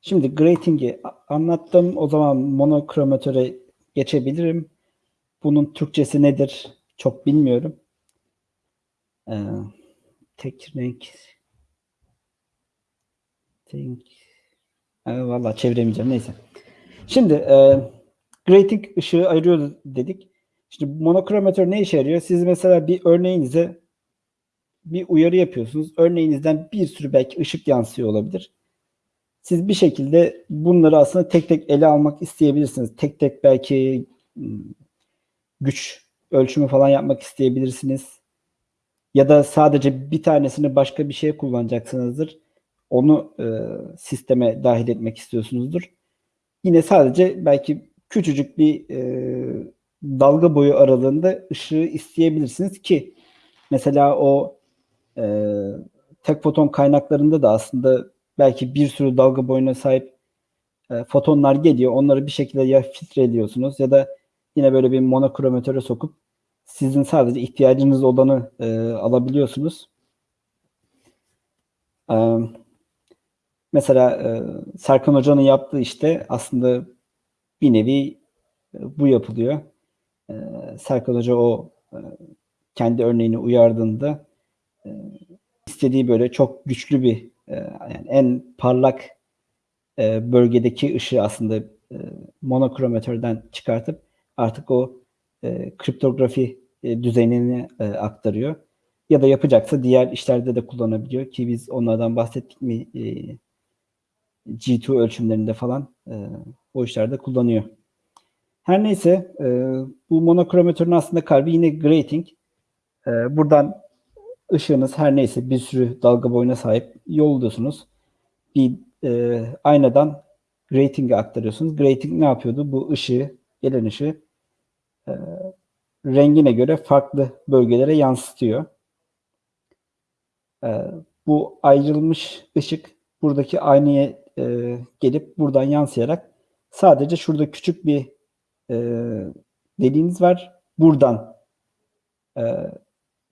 Şimdi grating'i anlattım. O zaman monokromatöre geçebilirim. Bunun Türkçesi nedir? Çok bilmiyorum. Ee, tek renk tek ee, Valla çeviremeyeceğim. Neyse. Şimdi e, grating ışığı ayırıyor dedik. Şimdi monokromatör ne işe yarıyor? Siz mesela bir örneğinize bir uyarı yapıyorsunuz. Örneğinizden bir sürü belki ışık yansıyor olabilir. Siz bir şekilde bunları aslında tek tek ele almak isteyebilirsiniz. Tek tek belki hmm, güç ölçümü falan yapmak isteyebilirsiniz. Ya da sadece bir tanesini başka bir şeye kullanacaksınızdır. Onu e, sisteme dahil etmek istiyorsunuzdur. Yine sadece belki küçücük bir e, dalga boyu aralığında ışığı isteyebilirsiniz ki mesela o e, tek foton kaynaklarında da aslında belki bir sürü dalga boyuna sahip e, fotonlar geliyor. Onları bir şekilde ya filtreliyorsunuz ya da yine böyle bir monokromatöre sokup sizin sadece ihtiyacınız olanı e, alabiliyorsunuz. E, mesela e, Serkan Hoca'nın yaptığı işte aslında bir nevi e, bu yapılıyor. E, Serkan Hoca o e, kendi örneğini uyardığında istediği böyle çok güçlü bir e, yani en parlak e, bölgedeki ışığı aslında e, monokromatörden çıkartıp artık o e, kriptografi e, düzenine e, aktarıyor. Ya da yapacaksa diğer işlerde de kullanabiliyor ki biz onlardan bahsettik mi e, G2 ölçümlerinde falan e, o işlerde kullanıyor. Her neyse e, bu monokromatörün aslında kalbi yine grating. E, buradan ışığınız her neyse bir sürü dalga boyuna sahip yolluyorsunuz. Bir e, aynadan grating'e aktarıyorsunuz. Grating ne yapıyordu? Bu ışığı, gelen ışığı e, rengine göre farklı bölgelere yansıtıyor. E, bu ayrılmış ışık buradaki aynaya e, gelip buradan yansıyarak sadece şurada küçük bir e, deliğiniz var. Buradan e,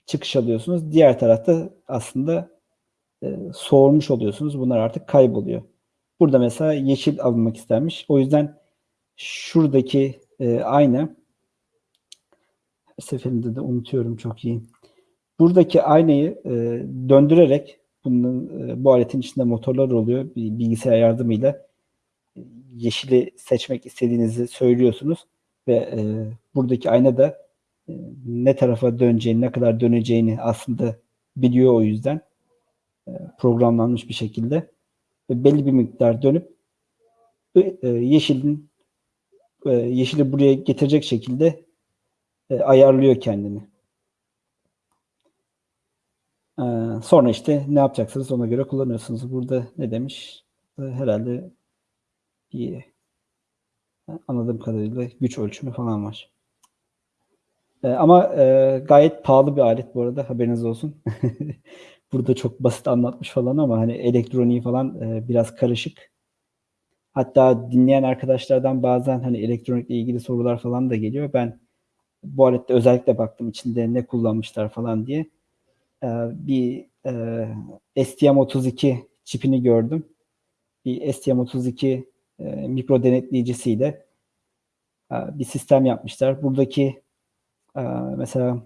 çıkış alıyorsunuz. Diğer tarafta aslında e, soğurmuş oluyorsunuz. Bunlar artık kayboluyor. Burada mesela yeşil alınmak istenmiş. O yüzden şuradaki e, ayna seferinde de unutuyorum çok iyi. Buradaki aynayı e, döndürerek bunun, e, bu aletin içinde motorlar oluyor. Bir bilgisayar yardımıyla yeşili seçmek istediğinizi söylüyorsunuz ve e, buradaki ayna da ne tarafa döneceğini, ne kadar döneceğini aslında biliyor o yüzden e, programlanmış bir şekilde ve belli bir miktar dönüp e, yeşilin e, yeşili buraya getirecek şekilde ayarlıyor kendini. Sonra işte ne yapacaksınız ona göre kullanıyorsunuz. Burada ne demiş? Herhalde bir anladığım kadarıyla güç ölçümü falan var. E, ama e, gayet pahalı bir alet bu arada haberiniz olsun. Burada çok basit anlatmış falan ama hani elektroniği falan e, biraz karışık. Hatta dinleyen arkadaşlardan bazen hani elektronikle ilgili sorular falan da geliyor. Ben bu alette özellikle baktım içinde ne kullanmışlar falan diye. E, bir e, STM32 çipini gördüm. Bir STM32 e, mikro denetleyicisiyle e, bir sistem yapmışlar. Buradaki e, mesela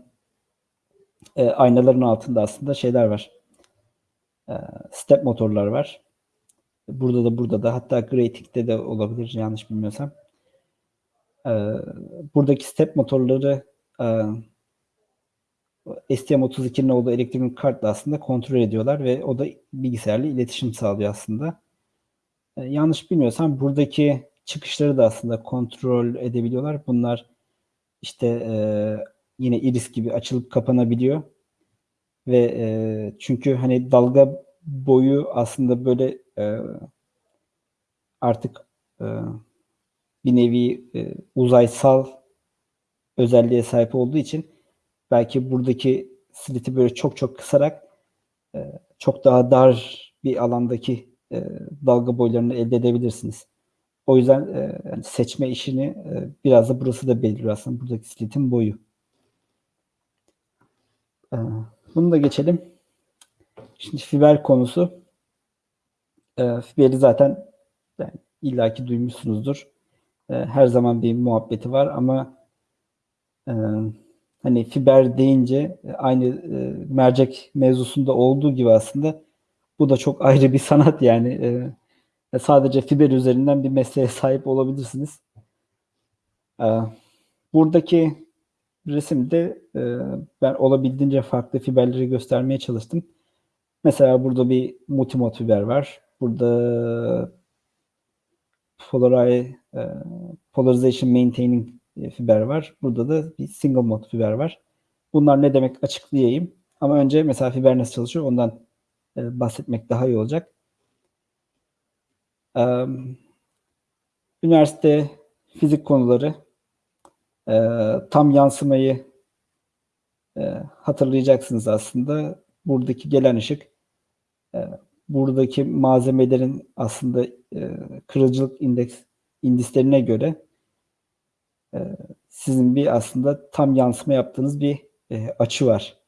e, aynaların altında aslında şeyler var. E, step motorlar var. Burada da burada da hatta Grating'de de olabilir yanlış bilmiyorsam. E, buradaki step motorları e, STM32'nin olduğu elektronik kartla aslında kontrol ediyorlar ve o da bilgisayarla iletişim sağlıyor aslında. E, yanlış bilmiyorsam buradaki çıkışları da aslında kontrol edebiliyorlar. Bunlar işte e, yine iris gibi açılıp kapanabiliyor. Ve e, çünkü hani dalga boyu aslında böyle e, artık e, bir nevi e, uzaysal özelliğe sahip olduğu için belki buradaki sliti böyle çok çok kısarak e, çok daha dar bir alandaki e, dalga boylarını elde edebilirsiniz. O yüzden e, seçme işini e, biraz da burası da belirliyor aslında buradaki slitin boyu. E, bunu da geçelim. Şimdi fiber konusu. E, fiberi zaten yani illaki duymuşsunuzdur. E, her zaman bir muhabbeti var ama e, hani fiber deyince aynı e, mercek mevzusunda olduğu gibi aslında bu da çok ayrı bir sanat yani. E, sadece fiber üzerinden bir mesleğe sahip olabilirsiniz. E, buradaki resimde e, ben olabildiğince farklı fiberleri göstermeye çalıştım. Mesela burada bir multimod fiber var. Burada Polari, e, Polarization Maintaining fiber var. Burada da bir single mod fiber var. Bunlar ne demek açıklayayım. Ama önce mesela fiber nasıl çalışıyor ondan e, bahsetmek daha iyi olacak. Üniversite fizik konuları e, tam yansımayı e, hatırlayacaksınız aslında. Buradaki gelen ışık e, buradaki malzemelerin aslında kırıcılık indeks indislerine göre sizin bir aslında tam yansıma yaptığınız bir açı var.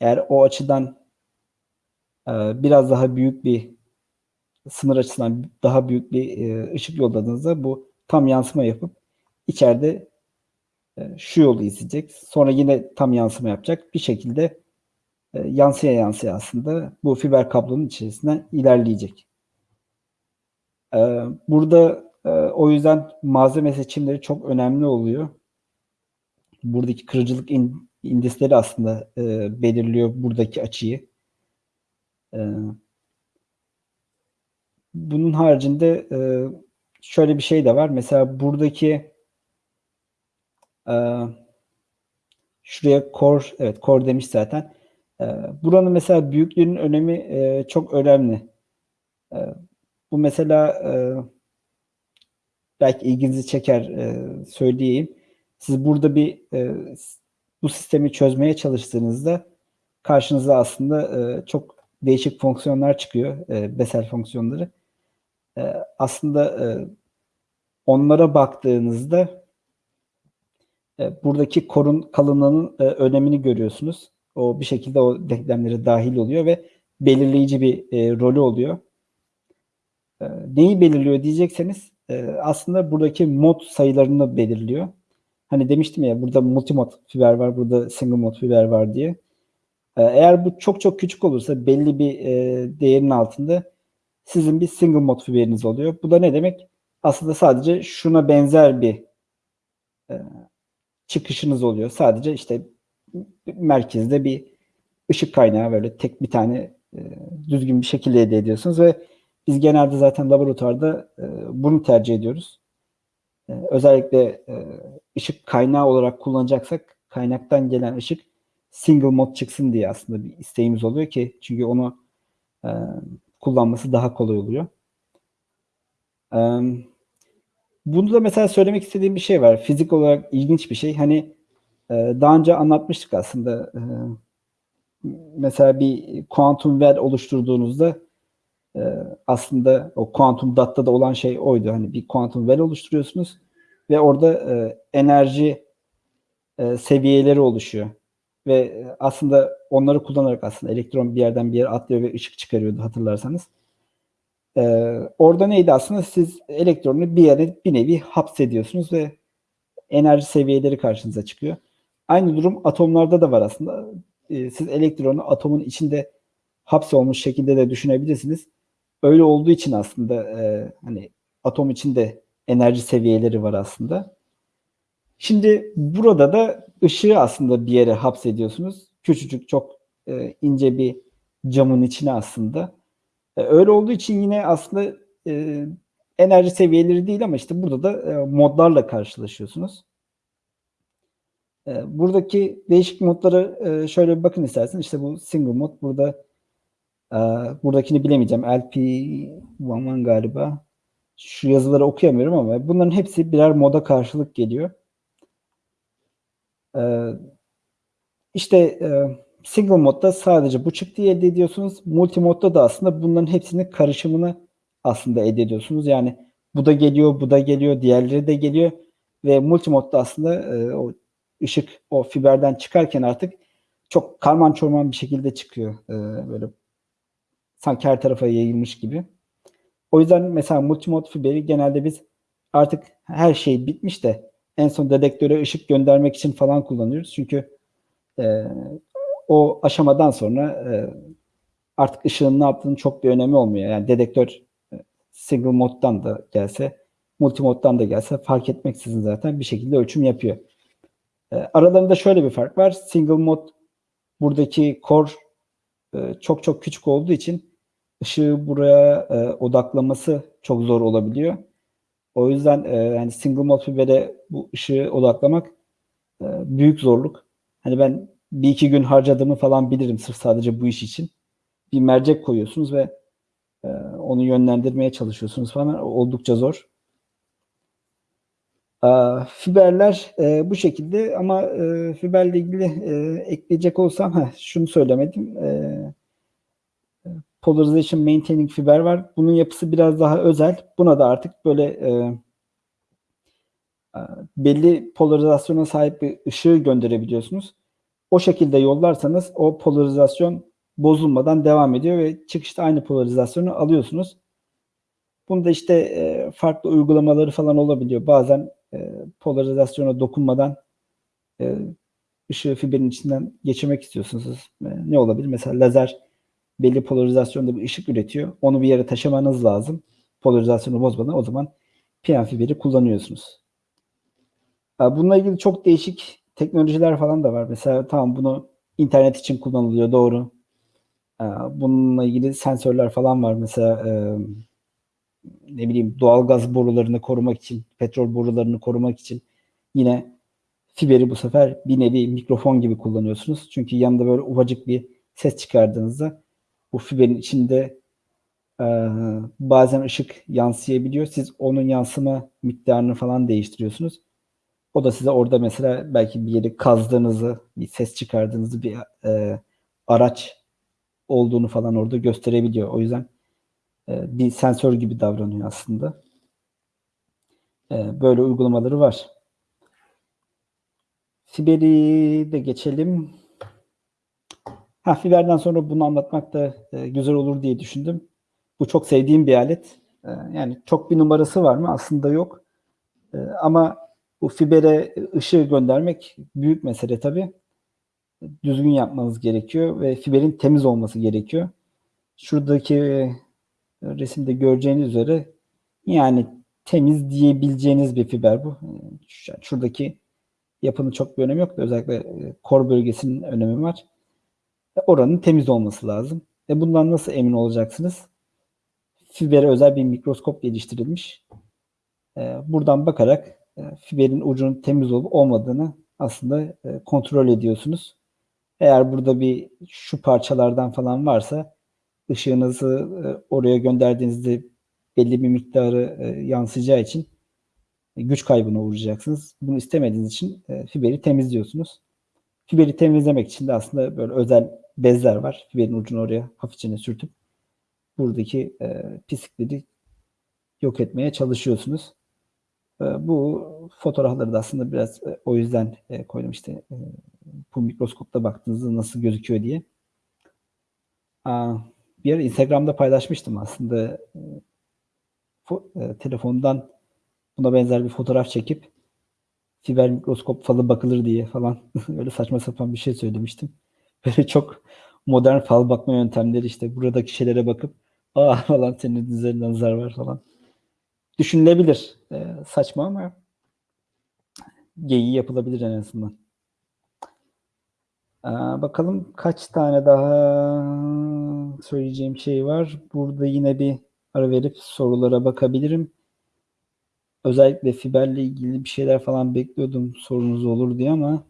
Eğer o açıdan biraz daha büyük bir sınır açısından daha büyük bir e, ışık yolladığınızda bu tam yansıma yapıp içeride e, şu yolu izleyecek. Sonra yine tam yansıma yapacak. Bir şekilde e, yansıya yansıya aslında bu fiber kablonun içerisinden ilerleyecek. E, burada e, o yüzden malzeme seçimleri çok önemli oluyor. Buradaki kırıcılık in, indisleri aslında e, belirliyor buradaki açıyı. E, bunun haricinde e, şöyle bir şey de var. Mesela buradaki e, şuraya core, evet core demiş zaten. E, buranın mesela büyüklüğünün önemi e, çok önemli. E, bu mesela e, belki ilginizi çeker e, söyleyeyim. Siz burada bir e, bu sistemi çözmeye çalıştığınızda karşınıza aslında e, çok değişik fonksiyonlar çıkıyor. E, Bessel fonksiyonları. E, aslında e, onlara baktığınızda e, buradaki korun kalınlığının e, önemini görüyorsunuz. O bir şekilde o denklemlere dahil oluyor ve belirleyici bir rolü oluyor. Neyi belirliyor diyecekseniz aslında buradaki mod sayılarını belirliyor. Hani demiştim ya burada multimod fiber var, burada single mod fiber var diye. Eğer bu çok çok küçük olursa belli bir değerin altında sizin bir single mod fiberiniz oluyor. Bu da ne demek? Aslında sadece şuna benzer bir e, çıkışınız oluyor. Sadece işte merkezde bir ışık kaynağı böyle tek bir tane e, düzgün bir şekilde elde ediyorsunuz ve biz genelde zaten laboratuvarda e, bunu tercih ediyoruz. E, özellikle e, ışık kaynağı olarak kullanacaksak kaynaktan gelen ışık single mod çıksın diye aslında bir isteğimiz oluyor ki çünkü onu e, kullanması daha kolay oluyor. E, bunu da mesela söylemek istediğim bir şey var. Fizik olarak ilginç bir şey. Hani e, daha önce anlatmıştık aslında. E, mesela bir kuantum well oluşturduğunuzda e, aslında o kuantum datta da olan şey oydu. Hani bir kuantum well oluşturuyorsunuz ve orada e, enerji e, seviyeleri oluşuyor. Ve e, aslında onları kullanarak aslında elektron bir yerden bir yere atlıyor ve ışık çıkarıyordu hatırlarsanız. Ee, orada neydi aslında siz elektronu bir yere bir nevi hapsediyorsunuz ve enerji seviyeleri karşınıza çıkıyor. Aynı durum atomlarda da var aslında. Ee, siz elektronu atomun içinde hapsolmuş şekilde de düşünebilirsiniz. Öyle olduğu için aslında e, hani atom içinde enerji seviyeleri var aslında. Şimdi burada da ışığı aslında bir yere hapsediyorsunuz. Küçücük çok e, ince bir camın içine aslında. E, öyle olduğu için yine aslında e, enerji seviyeleri değil ama işte burada da e, modlarla karşılaşıyorsunuz. E, buradaki değişik modları e, şöyle bir bakın istersen. İşte bu single mod burada e, buradakini bilemeyeceğim. LP11 galiba. Şu yazıları okuyamıyorum ama bunların hepsi birer moda karşılık geliyor. E, işte e, single modda sadece bu çıktıyı elde ediyorsunuz. Multi modda da aslında bunların hepsinin karışımını aslında elde ediyorsunuz. Yani bu da geliyor, bu da geliyor, diğerleri de geliyor ve multi modda aslında e, o ışık o fiberden çıkarken artık çok karman çorman bir şekilde çıkıyor. E, böyle sanki her tarafa yayılmış gibi. O yüzden mesela multimod fiberi genelde biz artık her şey bitmiş de en son dedektöre ışık göndermek için falan kullanıyoruz. Çünkü e, o aşamadan sonra e, artık ışığın ne yaptığının çok bir önemi olmuyor. Yani dedektör e, single moddan da gelse, multimoddan da gelse fark etmeksizin zaten bir şekilde ölçüm yapıyor. E, aralarında şöyle bir fark var. Single mod buradaki core e, çok çok küçük olduğu için ışığı buraya e, odaklaması çok zor olabiliyor. O yüzden e, yani single mod fibere bu ışığı odaklamak e, büyük zorluk. Hani ben bir iki gün harcadığımı falan bilirim sırf sadece bu iş için. Bir mercek koyuyorsunuz ve e, onu yönlendirmeye çalışıyorsunuz falan. Oldukça zor. E, fiberler e, bu şekilde ama e, fiberle ilgili e, ekleyecek olsam ha, şunu söylemedim. E, Polarization Maintaining fiber var. Bunun yapısı biraz daha özel. Buna da artık böyle e, e belli polarizasyona sahip bir ışığı gönderebiliyorsunuz o şekilde yollarsanız o polarizasyon bozulmadan devam ediyor ve çıkışta aynı polarizasyonu alıyorsunuz. Bunda işte e, farklı uygulamaları falan olabiliyor. Bazen e, polarizasyona dokunmadan e, ışığı fiberin içinden geçirmek istiyorsunuz. E, ne olabilir? Mesela lazer belli polarizasyonda bir ışık üretiyor. Onu bir yere taşımanız lazım. Polarizasyonu bozmadan o zaman PN fiberi kullanıyorsunuz. Bununla ilgili çok değişik teknolojiler falan da var. Mesela tamam bunu internet için kullanılıyor doğru. Ee, bununla ilgili sensörler falan var. Mesela ne bileyim doğal gaz borularını korumak için, petrol borularını korumak için yine fiberi bu sefer bir nevi mikrofon gibi kullanıyorsunuz. Çünkü yanında böyle ufacık bir ses çıkardığınızda bu fiberin içinde e, bazen ışık yansıyabiliyor. Siz onun yansıma miktarını falan değiştiriyorsunuz. O da size orada mesela belki bir yeri kazdığınızı, bir ses çıkardığınızı, bir e, araç olduğunu falan orada gösterebiliyor. O yüzden e, bir sensör gibi davranıyor aslında. E, böyle uygulamaları var. Fiber'i de geçelim. Ha, Fiber'den sonra bunu anlatmak da e, güzel olur diye düşündüm. Bu çok sevdiğim bir alet. E, yani çok bir numarası var mı? Aslında yok. E, ama bu fibere ışığı göndermek büyük mesele tabii. Düzgün yapmanız gerekiyor ve fiberin temiz olması gerekiyor. Şuradaki e, resimde göreceğiniz üzere yani temiz diyebileceğiniz bir fiber bu. Şuradaki yapının çok bir önemi yok da özellikle e, kor bölgesinin önemi var. Oranın temiz olması lazım. E bundan nasıl emin olacaksınız? Fibere özel bir mikroskop geliştirilmiş. E, buradan bakarak e, fiberin ucunun temiz olup olmadığını aslında e, kontrol ediyorsunuz. Eğer burada bir şu parçalardan falan varsa ışığınızı e, oraya gönderdiğinizde belli bir miktarı yansıyacağı için güç kaybına uğrayacaksınız. Bunu istemediğiniz için fiberi temizliyorsunuz. Fiberi temizlemek için de aslında böyle özel bezler var. Fiberin ucunu oraya hafifçe sürtüp buradaki pislikleri yok etmeye çalışıyorsunuz. Ee, bu fotoğrafları da aslında biraz e, o yüzden e, koydum işte e, bu mikroskopta baktığınızda nasıl gözüküyor diye. bir ara Instagram'da paylaşmıştım aslında. telefondan buna benzer bir fotoğraf çekip fiber mikroskop falı bakılır diye falan öyle saçma sapan bir şey söylemiştim. Böyle çok modern fal bakma yöntemleri işte buradaki şeylere bakıp aa falan senin üzerinde nazar var falan. Düşünülebilir. Ee, saçma ama geyiği yapılabilir en azından. Ee, bakalım kaç tane daha söyleyeceğim şey var. Burada yine bir ara verip sorulara bakabilirim. Özellikle fiberle ilgili bir şeyler falan bekliyordum sorunuz olur diye ama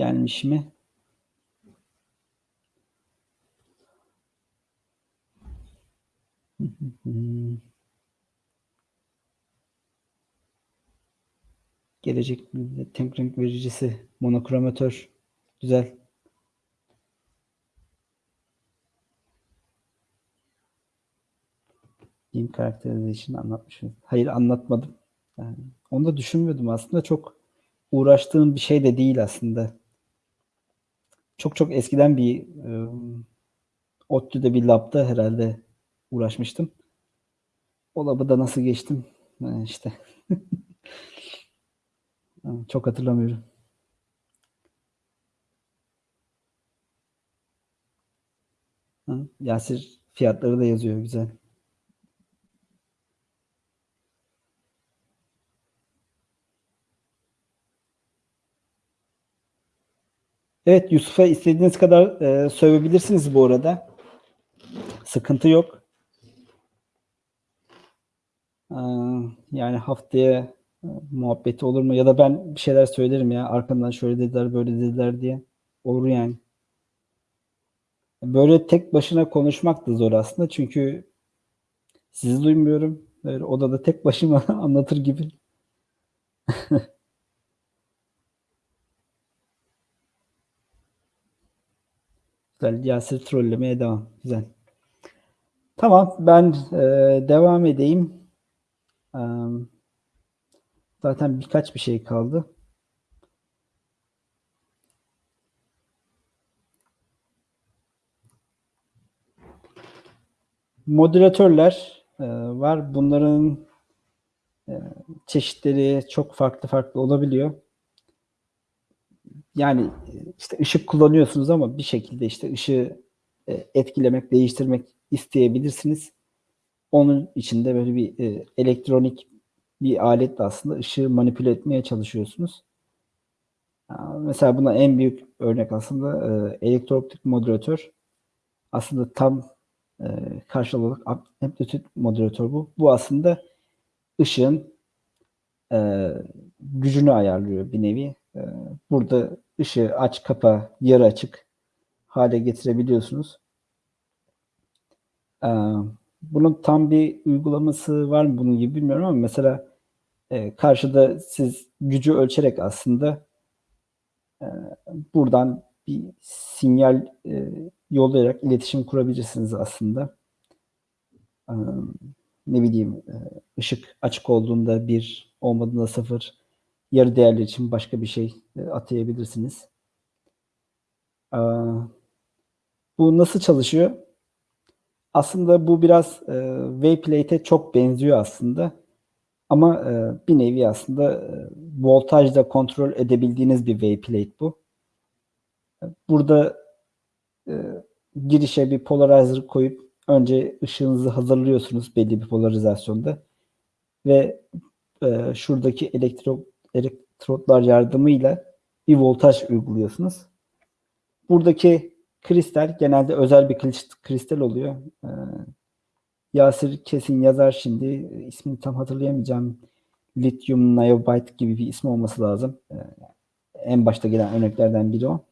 gelmiş mi? Gelecek tek renk vericisi monokromatör güzel. Game Characterization anlatmışım. Hayır anlatmadım. Yani onu da düşünmüyordum aslında. Çok uğraştığım bir şey de değil aslında. Çok çok eskiden bir e, ODTÜ'de bir labda herhalde uğraşmıştım. O labı da nasıl geçtim? Yani işte. çok hatırlamıyorum. Yasir fiyatları da yazıyor güzel. Evet Yusuf'a istediğiniz kadar e, sövebilirsiniz bu arada. Sıkıntı yok. Ee, yani haftaya e, muhabbeti olur mu? Ya da ben bir şeyler söylerim ya. Arkamdan şöyle dediler, böyle dediler diye. Olur yani. Böyle tek başına konuşmak da zor aslında. Çünkü sizi duymuyorum. Böyle odada tek başıma anlatır gibi. Güzel. Yasir trollemeye devam. Güzel. Tamam. Ben e, devam edeyim. E, zaten birkaç bir şey kaldı. Moderatörler e, var. Bunların e, çeşitleri çok farklı farklı olabiliyor yani işte ışık kullanıyorsunuz ama bir şekilde işte ışığı e, etkilemek, değiştirmek isteyebilirsiniz. Onun içinde böyle bir e, elektronik bir aletle aslında ışığı manipüle etmeye çalışıyorsunuz. Mesela buna en büyük örnek aslında e, elektrooptik moderatör. Aslında tam karşılığı olarak amplitüt moderatör bu. Bu aslında ışığın gücünü ayarlıyor bir nevi. Burada ışığı aç kapa yarı açık hale getirebiliyorsunuz. E, bunun tam bir uygulaması var mı bunun gibi bilmiyorum ama mesela e, karşıda siz gücü ölçerek aslında e, buradan bir sinyal e, yollayarak iletişim kurabilirsiniz aslında. E, ne bileyim e, ışık açık olduğunda bir olmadığında sıfır yarı değerler için başka bir şey e, atayabilirsiniz. E, bu nasıl çalışıyor? Aslında bu biraz e, Wayplate'e çok benziyor aslında. Ama bir nevi aslında voltajla kontrol edebildiğiniz bir Wayplate bu. Burada girişe bir polarizer koyup önce ışığınızı hazırlıyorsunuz belli bir polarizasyonda ve şuradaki elektro elektrotlar yardımıyla bir voltaj uyguluyorsunuz. Buradaki kristal genelde özel bir kristal oluyor. Ee, Yasir kesin yazar şimdi. İsmini tam hatırlayamayacağım. Lithium niobate gibi bir ismi olması lazım. Ee, en başta gelen örneklerden biri o.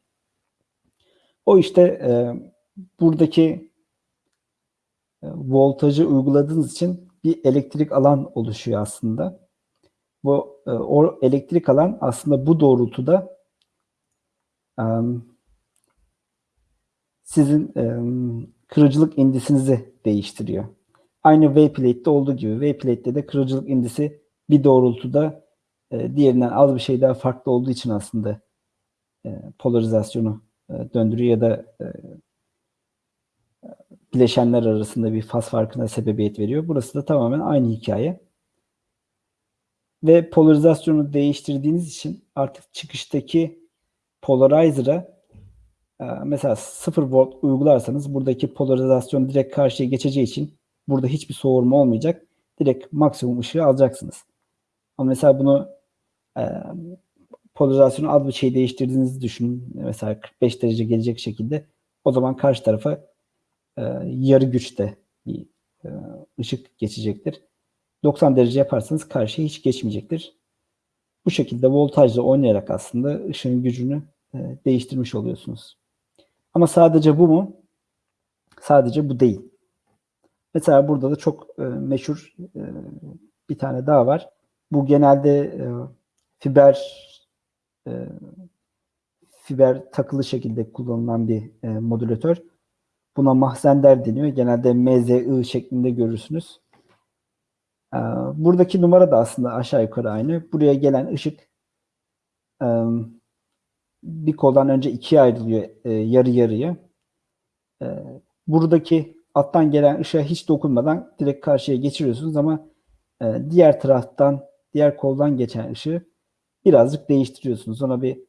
O işte e, buradaki e, voltajı uyguladığınız için bir elektrik alan oluşuyor aslında bu o elektrik alan aslında bu doğrultuda e, sizin e, kırıcılık indisinizi değiştiriyor. Aynı Wayplate'de olduğu gibi Wayplate'de de kırıcılık indisi bir doğrultuda diğerinden az bir şey daha farklı olduğu için aslında polarizasyonu e, döndürüyor ya da e, bileşenler arasında bir faz farkına sebebiyet veriyor. Burası da tamamen aynı hikaye. Ve polarizasyonu değiştirdiğiniz için artık çıkıştaki polarizer'a e, mesela 0 volt uygularsanız buradaki polarizasyon direkt karşıya geçeceği için burada hiçbir soğurma olmayacak. Direkt maksimum ışığı alacaksınız. Ama mesela bunu e, polarizasyonu az bir şey değiştirdiğinizi düşünün. Mesela 45 derece gelecek şekilde o zaman karşı tarafa e, yarı güçte bir ışık geçecektir. 90 derece yaparsanız karşıya hiç geçmeyecektir. Bu şekilde voltajla oynayarak aslında ışığın gücünü e, değiştirmiş oluyorsunuz. Ama sadece bu mu? Sadece bu değil. Mesela burada da çok e, meşhur e, bir tane daha var. Bu genelde fiber fiber takılı şekilde kullanılan bir modülatör. Buna mahzender deniyor. Genelde MZI şeklinde görürsünüz. E, buradaki numara da aslında aşağı yukarı aynı. Buraya gelen ışık e, bir koldan önce ikiye ayrılıyor e, yarı yarıya. E, buradaki alttan gelen ışığa hiç dokunmadan direkt karşıya geçiriyorsunuz ama diğer taraftan, diğer koldan geçen ışığı birazcık değiştiriyorsunuz. Ona bir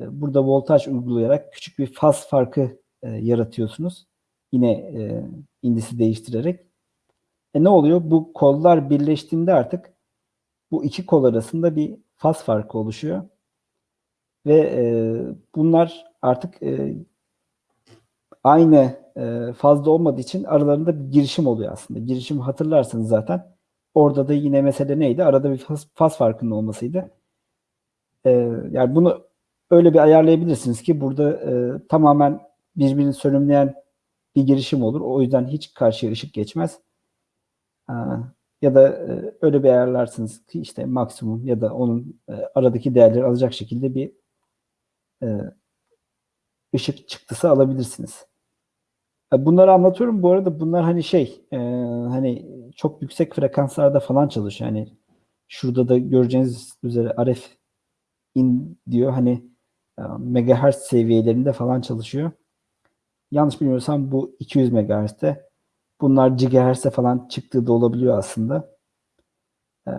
burada voltaj uygulayarak küçük bir faz farkı yaratıyorsunuz. Yine indisi değiştirerek. E ne oluyor? Bu kollar birleştiğinde artık bu iki kol arasında bir faz farkı oluşuyor. Ve e, bunlar artık e, aynı e, fazla olmadığı için aralarında bir girişim oluyor aslında. Girişim hatırlarsınız zaten. Orada da yine mesele neydi? Arada bir faz, faz farkının olmasıydı. E, yani bunu öyle bir ayarlayabilirsiniz ki burada e, tamamen birbirini sönümleyen bir girişim olur. O yüzden hiç karşıya ışık geçmez. E, ya da e, öyle bir ayarlarsınız ki işte maksimum ya da onun e, aradaki değerleri alacak şekilde bir e, ışık çıktısı alabilirsiniz. Bunları anlatıyorum. Bu arada bunlar hani şey hani çok yüksek frekanslarda falan çalışıyor. Yani şurada da göreceğiniz üzere RF in diyor. Hani megahertz seviyelerinde falan çalışıyor. Yanlış bilmiyorsam bu 200 megahertz'te. Bunlar gigahertz'e falan çıktığı da olabiliyor aslında. E,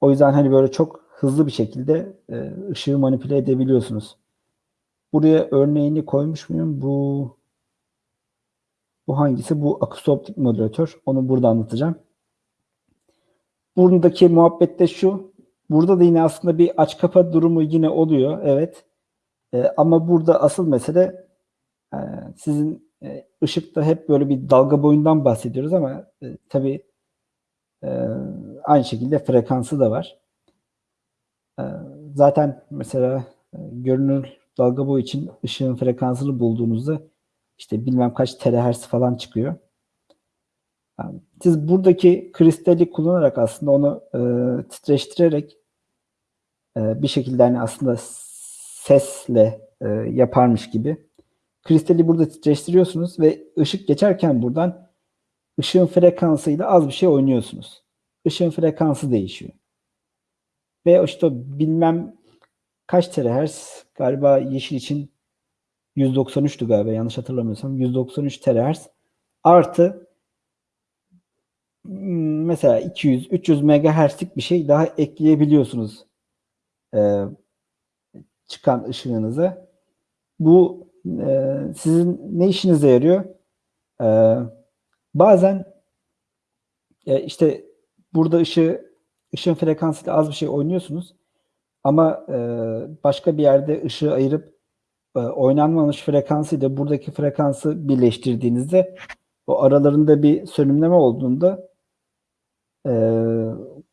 o yüzden hani böyle çok hızlı bir şekilde e, ışığı manipüle edebiliyorsunuz. Buraya örneğini koymuş muyum? Bu bu hangisi? Bu akusoptik modülatör. Onu burada anlatacağım. Buradaki muhabbette şu. Burada da yine aslında bir aç kapa durumu yine oluyor. Evet. E, ama burada asıl mesele e, sizin e, ışıkta hep böyle bir dalga boyundan bahsediyoruz ama e, tabii e, aynı şekilde frekansı da var. E, zaten mesela görünür dalga boyu için ışığın frekansını bulduğunuzda işte bilmem kaç terahertz falan çıkıyor. Yani siz buradaki kristali kullanarak aslında onu e, titreştirerek e, bir şekilde hani aslında sesle e, yaparmış gibi kristali burada titreştiriyorsunuz ve ışık geçerken buradan ışığın frekansıyla az bir şey oynuyorsunuz. Işığın frekansı değişiyor. Ve işte bilmem kaç terahertz galiba yeşil için 193'tü galiba yanlış hatırlamıyorsam 193 terahertz artı hmm, mesela 200 300 megahertzlik bir şey daha ekleyebiliyorsunuz ee, çıkan ışığınıza. Bu e, sizin ne işinize yarıyor? Ee, bazen e, işte burada ışığı ışığın frekansıyla az bir şey oynuyorsunuz ama e, başka bir yerde ışığı ayırıp e, oynanmamış frekansı ile buradaki frekansı birleştirdiğinizde o aralarında bir sönümleme olduğunda e,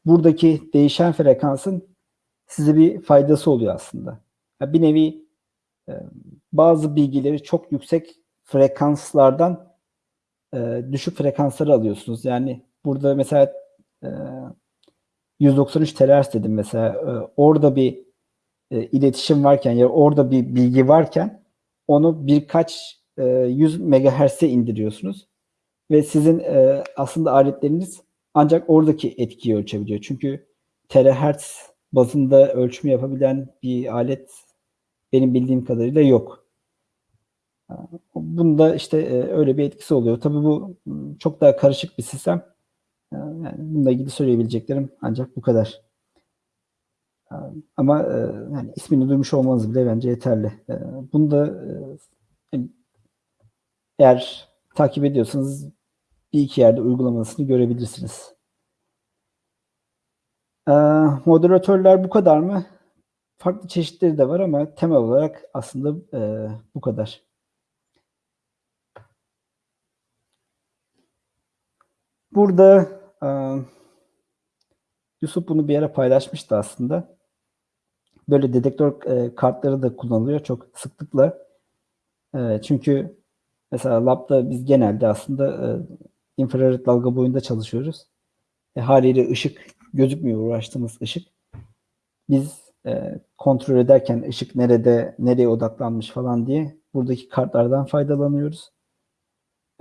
buradaki değişen frekansın size bir faydası oluyor aslında. Bir nevi e, bazı bilgileri çok yüksek frekanslardan e, düşük frekansları alıyorsunuz. Yani burada mesela e, 193 THz dedim mesela e, orada bir e, iletişim varken ya orada bir bilgi varken onu birkaç e, yüz megahertz'e indiriyorsunuz ve sizin e, aslında aletleriniz ancak oradaki etkiyi ölçebiliyor. Çünkü terahertz bazında ölçümü yapabilen bir alet benim bildiğim kadarıyla yok. Bunda işte e, öyle bir etkisi oluyor. Tabii bu çok daha karışık bir sistem. E, Yani bununla ilgili söyleyebileceklerim ancak bu kadar. E, Ama yani ismini duymuş olmanız bile bence yeterli. Bunu da eğer takip ediyorsanız bir iki yerde uygulamasını görebilirsiniz. Moderatörler bu kadar mı? Farklı çeşitleri de var ama temel olarak aslında bu kadar. Burada e, Yusuf bunu bir ara paylaşmıştı aslında. Böyle dedektör e, kartları da kullanılıyor çok sıklıkla. E, çünkü mesela labda biz genelde aslında e, infrared dalga boyunda çalışıyoruz. Haliyle ışık gözükmüyor uğraştığımız ışık. Biz kontrol ederken ışık nerede, nereye odaklanmış falan diye buradaki kartlardan faydalanıyoruz.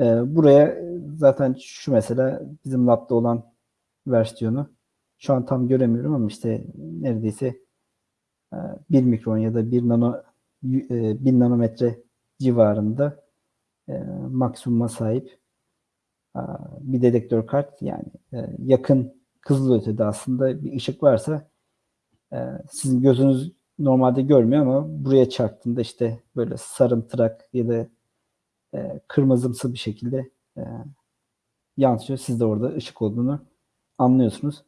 E, buraya zaten şu mesela bizim labda olan versiyonu. Şu an tam göremiyorum ama işte neredeyse e, 1 mikron ya da 1 nano e, 1000 nanometre civarında e, maksimuma sahip e, bir dedektör kart. Yani e, yakın kızılötede aslında bir ışık varsa e, sizin gözünüz normalde görmüyor ama buraya çarptığında işte böyle sarımtırak ya da e, kırmızımsı bir şekilde e, yansıyor. Siz de orada ışık olduğunu anlıyorsunuz.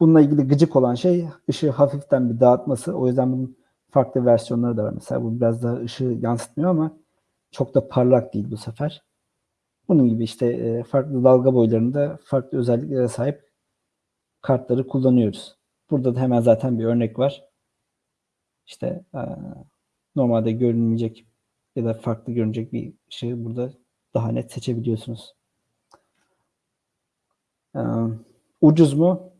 Bununla ilgili gıcık olan şey ışığı hafiften bir dağıtması. O yüzden bunun farklı versiyonları da var. Mesela bu biraz daha ışığı yansıtmıyor ama çok da parlak değil bu sefer. Bunun gibi işte e, farklı dalga boylarında farklı özelliklere sahip kartları kullanıyoruz. Burada da hemen zaten bir örnek var. İşte e, normalde görünmeyecek ya da farklı görünecek bir ışığı burada daha net seçebiliyorsunuz. E, ucuz mu?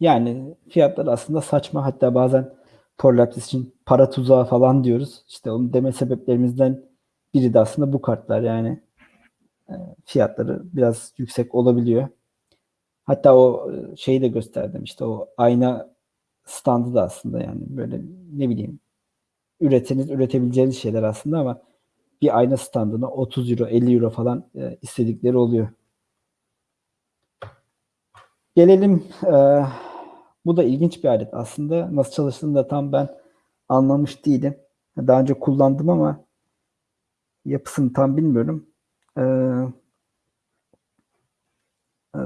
Yani fiyatlar aslında saçma. Hatta bazen Torlapsis için para tuzağı falan diyoruz. İşte onun deme sebeplerimizden biri de aslında bu kartlar. Yani e, fiyatları biraz yüksek olabiliyor. Hatta o şeyi de gösterdim. İşte o ayna standı da aslında yani böyle ne bileyim üreteniz üretebileceğiniz şeyler aslında ama bir ayna standına 30 euro 50 euro falan e, istedikleri oluyor. Gelelim e, bu da ilginç bir alet aslında. Nasıl çalıştığını da tam ben anlamış değilim. Daha önce kullandım ama yapısını tam bilmiyorum. E, e,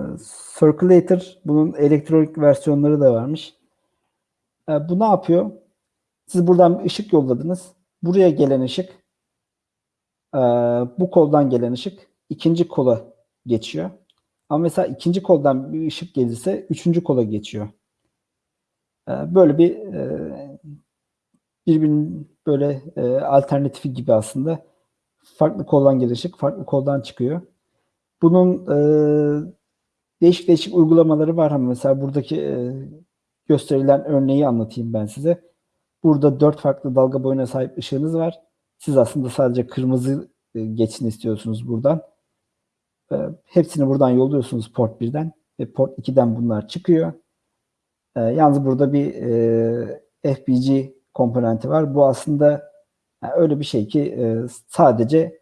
Circulator bunun elektronik versiyonları da varmış. E, bu ne yapıyor? Siz buradan ışık yolladınız. Buraya gelen ışık e, bu koldan gelen ışık ikinci kola geçiyor. Ama mesela ikinci koldan bir ışık gelirse üçüncü kola geçiyor. E, böyle bir e, birbirinin böyle e, alternatifi gibi aslında. Farklı koldan gelen ışık farklı koldan çıkıyor. Bunun e, değişik değişik uygulamaları var ama mesela buradaki gösterilen örneği anlatayım ben size. Burada dört farklı dalga boyuna sahip ışığınız var. Siz aslında sadece kırmızı e, geçsin istiyorsunuz buradan. E, hepsini buradan yolluyorsunuz port 1'den ve port 2'den bunlar çıkıyor. E, yalnız burada bir FPG komponenti var. Bu aslında öyle bir şey ki sadece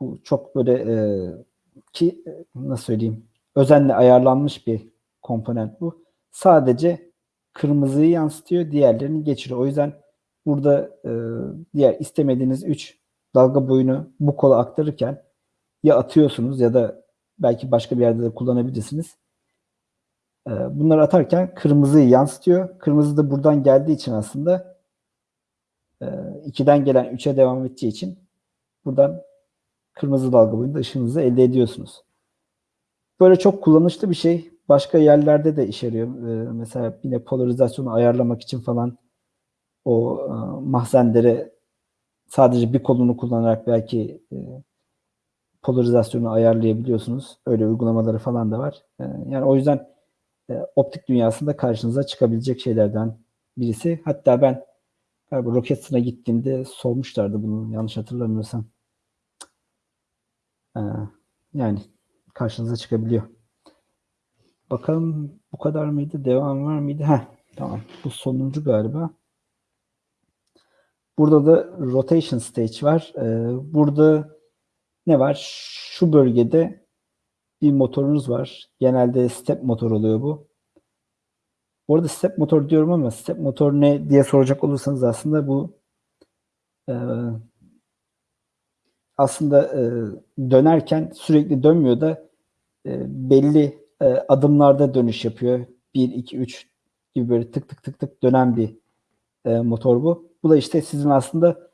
bu çok böyle ki nasıl söyleyeyim özenle ayarlanmış bir komponent bu. Sadece kırmızıyı yansıtıyor, diğerlerini geçiriyor. O yüzden burada e, diğer istemediğiniz 3 dalga boyunu bu kola aktarırken ya atıyorsunuz ya da belki başka bir yerde de kullanabilirsiniz. E, bunları atarken kırmızıyı yansıtıyor. Kırmızı da buradan geldiği için aslında e, 2'den gelen 3'e devam edeceği için buradan kırmızı dalga boyunda ışığınızı elde ediyorsunuz. Böyle çok kullanışlı bir şey. Başka yerlerde de işe yarıyor. Ee, mesela yine polarizasyonu ayarlamak için falan o e, mahzenlere sadece bir kolunu kullanarak belki e, polarizasyonu ayarlayabiliyorsunuz. Öyle uygulamaları falan da var. E, yani o yüzden e, optik dünyasında karşınıza çıkabilecek şeylerden birisi. Hatta ben galiba Rocketson'a gittiğimde sormuşlardı bunu yanlış hatırlamıyorsam. E, yani karşınıza çıkabiliyor. Bakalım bu kadar mıydı? Devam var mıydı? Heh, tamam. Bu sonuncu galiba. Burada da rotation stage var. E, burada rotation stage var. E, burada ne var? Şu bölgede bir motorunuz var. Genelde step motor oluyor bu. Bu arada step motor diyorum ama step motor ne diye soracak olursanız aslında bu e, aslında e, dönerken sürekli dönmüyor da e, belli e, adımlarda dönüş yapıyor. 1, 2, 3 gibi böyle tık tık tık tık dönen bir e, motor bu. Bu da işte sizin aslında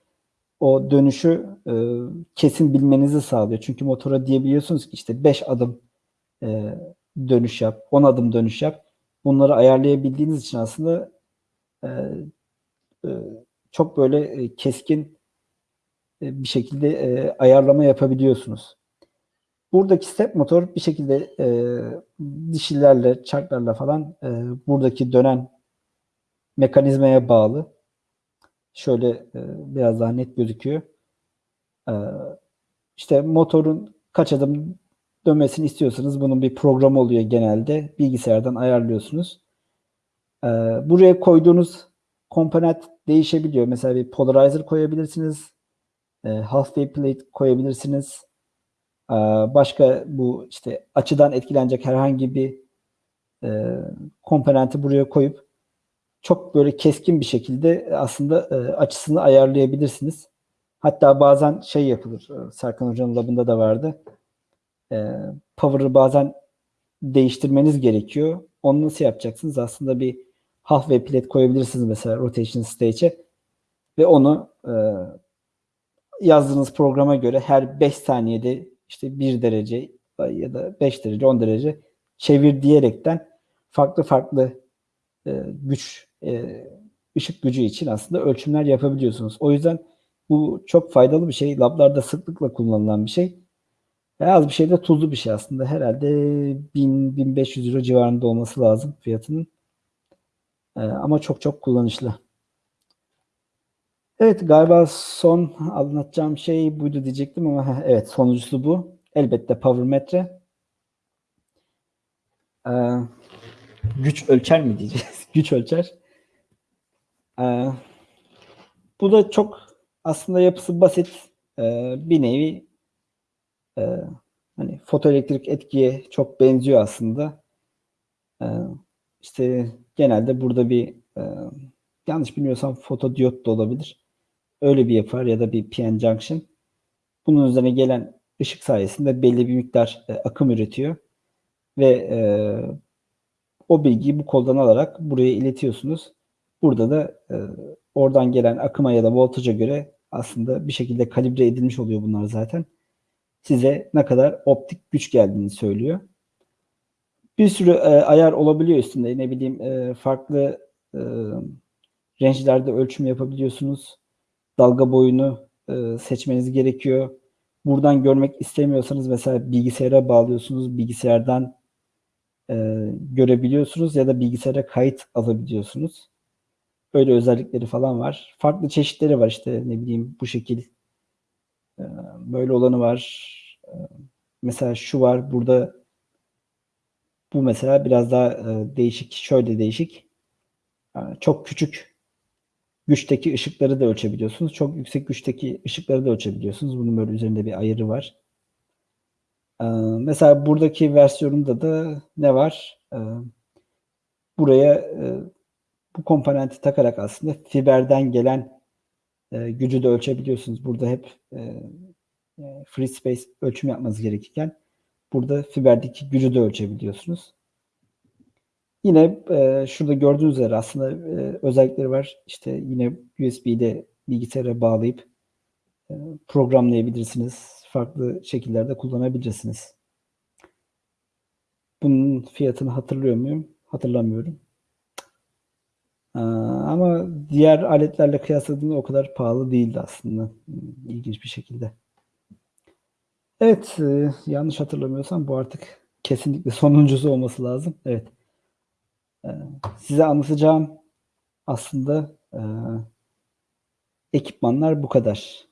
o dönüşü e, kesin bilmenizi sağlıyor. Çünkü motora diyebiliyorsunuz ki işte 5 adım e, dönüş yap, 10 adım dönüş yap. Bunları ayarlayabildiğiniz için aslında e, e, çok böyle e, keskin e, bir şekilde e, ayarlama yapabiliyorsunuz. Buradaki step motor bir şekilde e, dişilerle, çarklarla falan e, buradaki dönen mekanizmaya bağlı. Şöyle e, biraz daha net gözüküyor. E, işte motorun kaç adım dönmesini istiyorsanız bunun bir programı oluyor genelde. Bilgisayardan ayarlıyorsunuz. E, buraya koyduğunuz komponent değişebiliyor. Mesela bir polarizer koyabilirsiniz. E, half wave plate koyabilirsiniz. E, başka bu işte açıdan etkilenecek herhangi bir e, komponenti buraya koyup çok böyle keskin bir şekilde aslında e, açısını ayarlayabilirsiniz. Hatta bazen şey yapılır. E, Serkan Hoca'nın labında da vardı. Power'ı bazen değiştirmeniz gerekiyor. Onu nasıl yapacaksınız? Aslında bir half ve plate koyabilirsiniz mesela rotation stage'e ve onu yazdığınız programa göre her 5 saniyede işte 1 derece ya da 5 derece 10 derece çevir diyerekten farklı farklı e, güç e, ışık gücü için aslında ölçümler yapabiliyorsunuz. O yüzden bu çok faydalı bir şey. Lablarda sıklıkla kullanılan bir şey. Ve az bir şey de tuzlu bir şey aslında. Herhalde 1000-1500 euro civarında olması lazım fiyatının. E, ama çok çok kullanışlı. Evet galiba son anlatacağım şey buydu diyecektim ama evet sonuncusu bu. Elbette power metre. Ee, güç ölçer mi diyeceğiz? güç ölçer. Ee, bu da çok aslında yapısı basit ee, bir nevi e, hani fotoelektrik etkiye çok benziyor aslında. Ee, işte genelde burada bir e, yanlış bilmiyorsam fotodiyot da olabilir. Öyle bir yapar ya da bir PN junction. Bunun üzerine gelen ışık sayesinde belli bir miktar e, akım üretiyor ve e, o bilgiyi bu koldan alarak buraya iletiyorsunuz. Burada da e, oradan gelen akıma ya da voltaja göre aslında bir şekilde kalibre edilmiş oluyor bunlar zaten. Size ne kadar optik güç geldiğini söylüyor. Bir sürü e, ayar olabiliyor üstünde. Ne bileyim e, farklı e, range'lerde ölçüm yapabiliyorsunuz. Dalga boyunu e, seçmeniz gerekiyor. Buradan görmek istemiyorsanız mesela bilgisayara bağlıyorsunuz. Bilgisayardan e, görebiliyorsunuz ya da bilgisayara kayıt alabiliyorsunuz. Böyle özellikleri falan var. Farklı çeşitleri var işte ne bileyim bu şekil e, böyle olanı var. E, mesela şu var burada bu mesela biraz daha e, değişik. Şöyle değişik. E, çok küçük güçteki ışıkları da ölçebiliyorsunuz. Çok yüksek güçteki ışıkları da ölçebiliyorsunuz. Bunun böyle üzerinde bir ayarı var. Ee, mesela buradaki versiyonunda da ne var? Ee, buraya e, bu komponenti takarak aslında fiberden gelen e, gücü de ölçebiliyorsunuz. Burada hep e, free space ölçüm yapmanız gerekirken burada fiberdeki gücü de ölçebiliyorsunuz. Yine e, şurada gördüğünüz üzere aslında e, özellikleri var. İşte yine USB'de bilgisayara bağlayıp e, programlayabilirsiniz farklı şekillerde kullanabilirsiniz. Bunun fiyatını hatırlıyor muyum? Hatırlamıyorum. ama diğer aletlerle kıyasladığımda o kadar pahalı değildi aslında. İlginç bir şekilde. Evet, e, yanlış hatırlamıyorsam bu artık kesinlikle sonuncusu olması lazım. Evet. E, size anlatacağım aslında e, ekipmanlar bu kadar.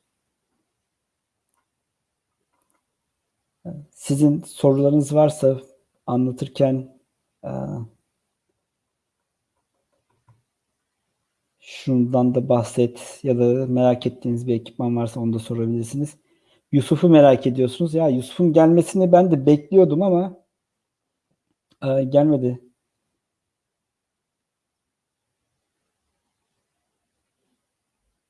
Sizin sorularınız varsa anlatırken e, şundan da bahset ya da merak ettiğiniz bir ekipman varsa onu da sorabilirsiniz. Yusuf'u merak ediyorsunuz. Ya Yusuf'un gelmesini ben de bekliyordum ama e, gelmedi.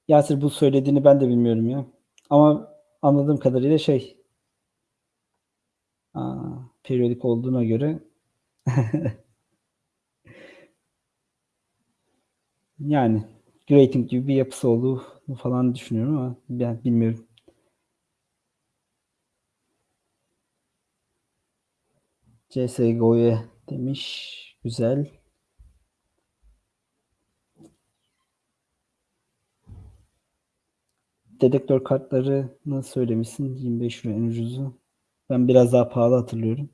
Yasir bu söylediğini ben de bilmiyorum ya. Ama anladığım kadarıyla şey aa, periyodik olduğuna göre yani grating gibi bir yapısı olduğu falan düşünüyorum ama ben bilmiyorum. CSGO'ya demiş. Güzel. Dedektör kartlarını söylemişsin. 25 euro en ucuzu. Ben biraz daha pahalı hatırlıyorum.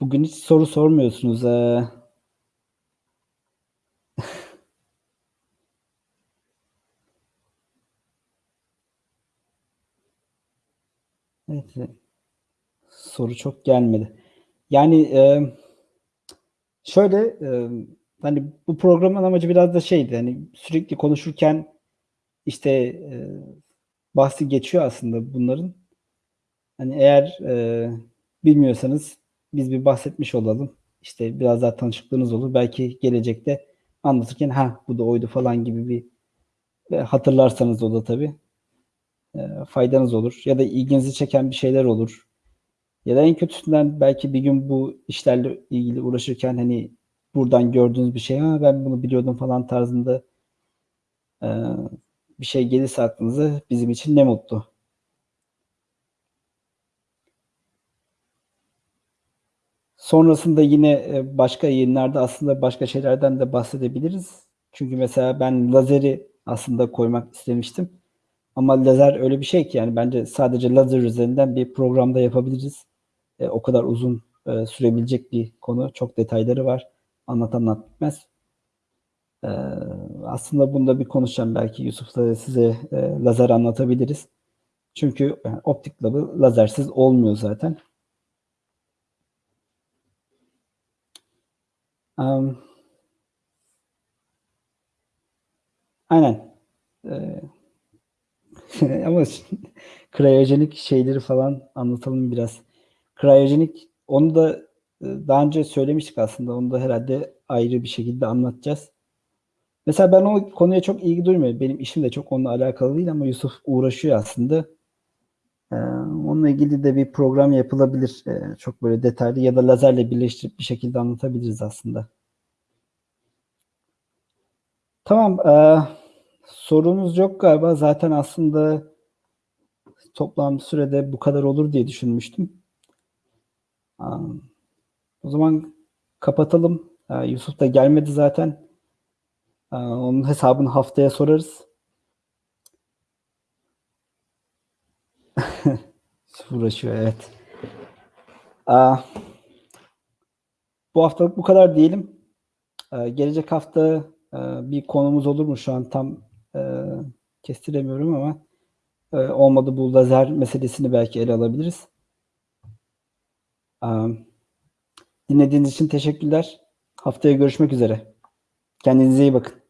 Bugün hiç soru sormuyorsunuz. Ee... evet. Soru çok gelmedi. Yani e, şöyle e, hani bu programın amacı biraz da şeydi. Hani sürekli konuşurken işte e, bahsi geçiyor aslında bunların. Hani eğer e, bilmiyorsanız biz bir bahsetmiş olalım. İşte biraz daha tanışıklığınız olur. Belki gelecekte anlatırken ha bu da oydu falan gibi bir hatırlarsanız o da tabii faydanız olur. Ya da ilginizi çeken bir şeyler olur. Ya da en kötüsünden belki bir gün bu işlerle ilgili uğraşırken hani buradan gördüğünüz bir şey ha ben bunu biliyordum falan tarzında e, bir şey gelirse aklınıza bizim için ne mutlu. Sonrasında yine e, başka yayınlarda aslında başka şeylerden de bahsedebiliriz. Çünkü mesela ben lazeri aslında koymak istemiştim. Ama lazer öyle bir şey ki yani bence sadece lazer üzerinden bir programda yapabiliriz. E, o kadar uzun e, sürebilecek bir konu. Çok detayları var. Anlat anlat bitmez. E, aslında bunda bir konuşacağım belki Yusuf'la size e, lazer anlatabiliriz. Çünkü yani, optik labı lazersiz olmuyor zaten. Um, aynen. Ee, ama kriyojenik şeyleri falan anlatalım biraz. Kriyojenik onu da e, daha önce söylemiştik aslında. Onu da herhalde ayrı bir şekilde anlatacağız. Mesela ben o konuya çok ilgi duymuyorum. Benim işim de çok onunla alakalı değil ama Yusuf uğraşıyor aslında. Ee, onunla ilgili de bir program yapılabilir. Ee, çok böyle detaylı ya da lazerle birleştirip bir şekilde anlatabiliriz aslında. Tamam. E, sorunuz yok galiba. Zaten aslında toplam sürede bu kadar olur diye düşünmüştüm. O zaman kapatalım. Yusuf da gelmedi zaten. Onun hesabını haftaya sorarız. Uğraşıyor evet. Bu haftalık bu kadar diyelim. Gelecek hafta bir konumuz olur mu şu an tam kestiremiyorum ama olmadı bu lazer meselesini belki ele alabiliriz. Dinlediğiniz için teşekkürler. Haftaya görüşmek üzere. Kendinize iyi bakın.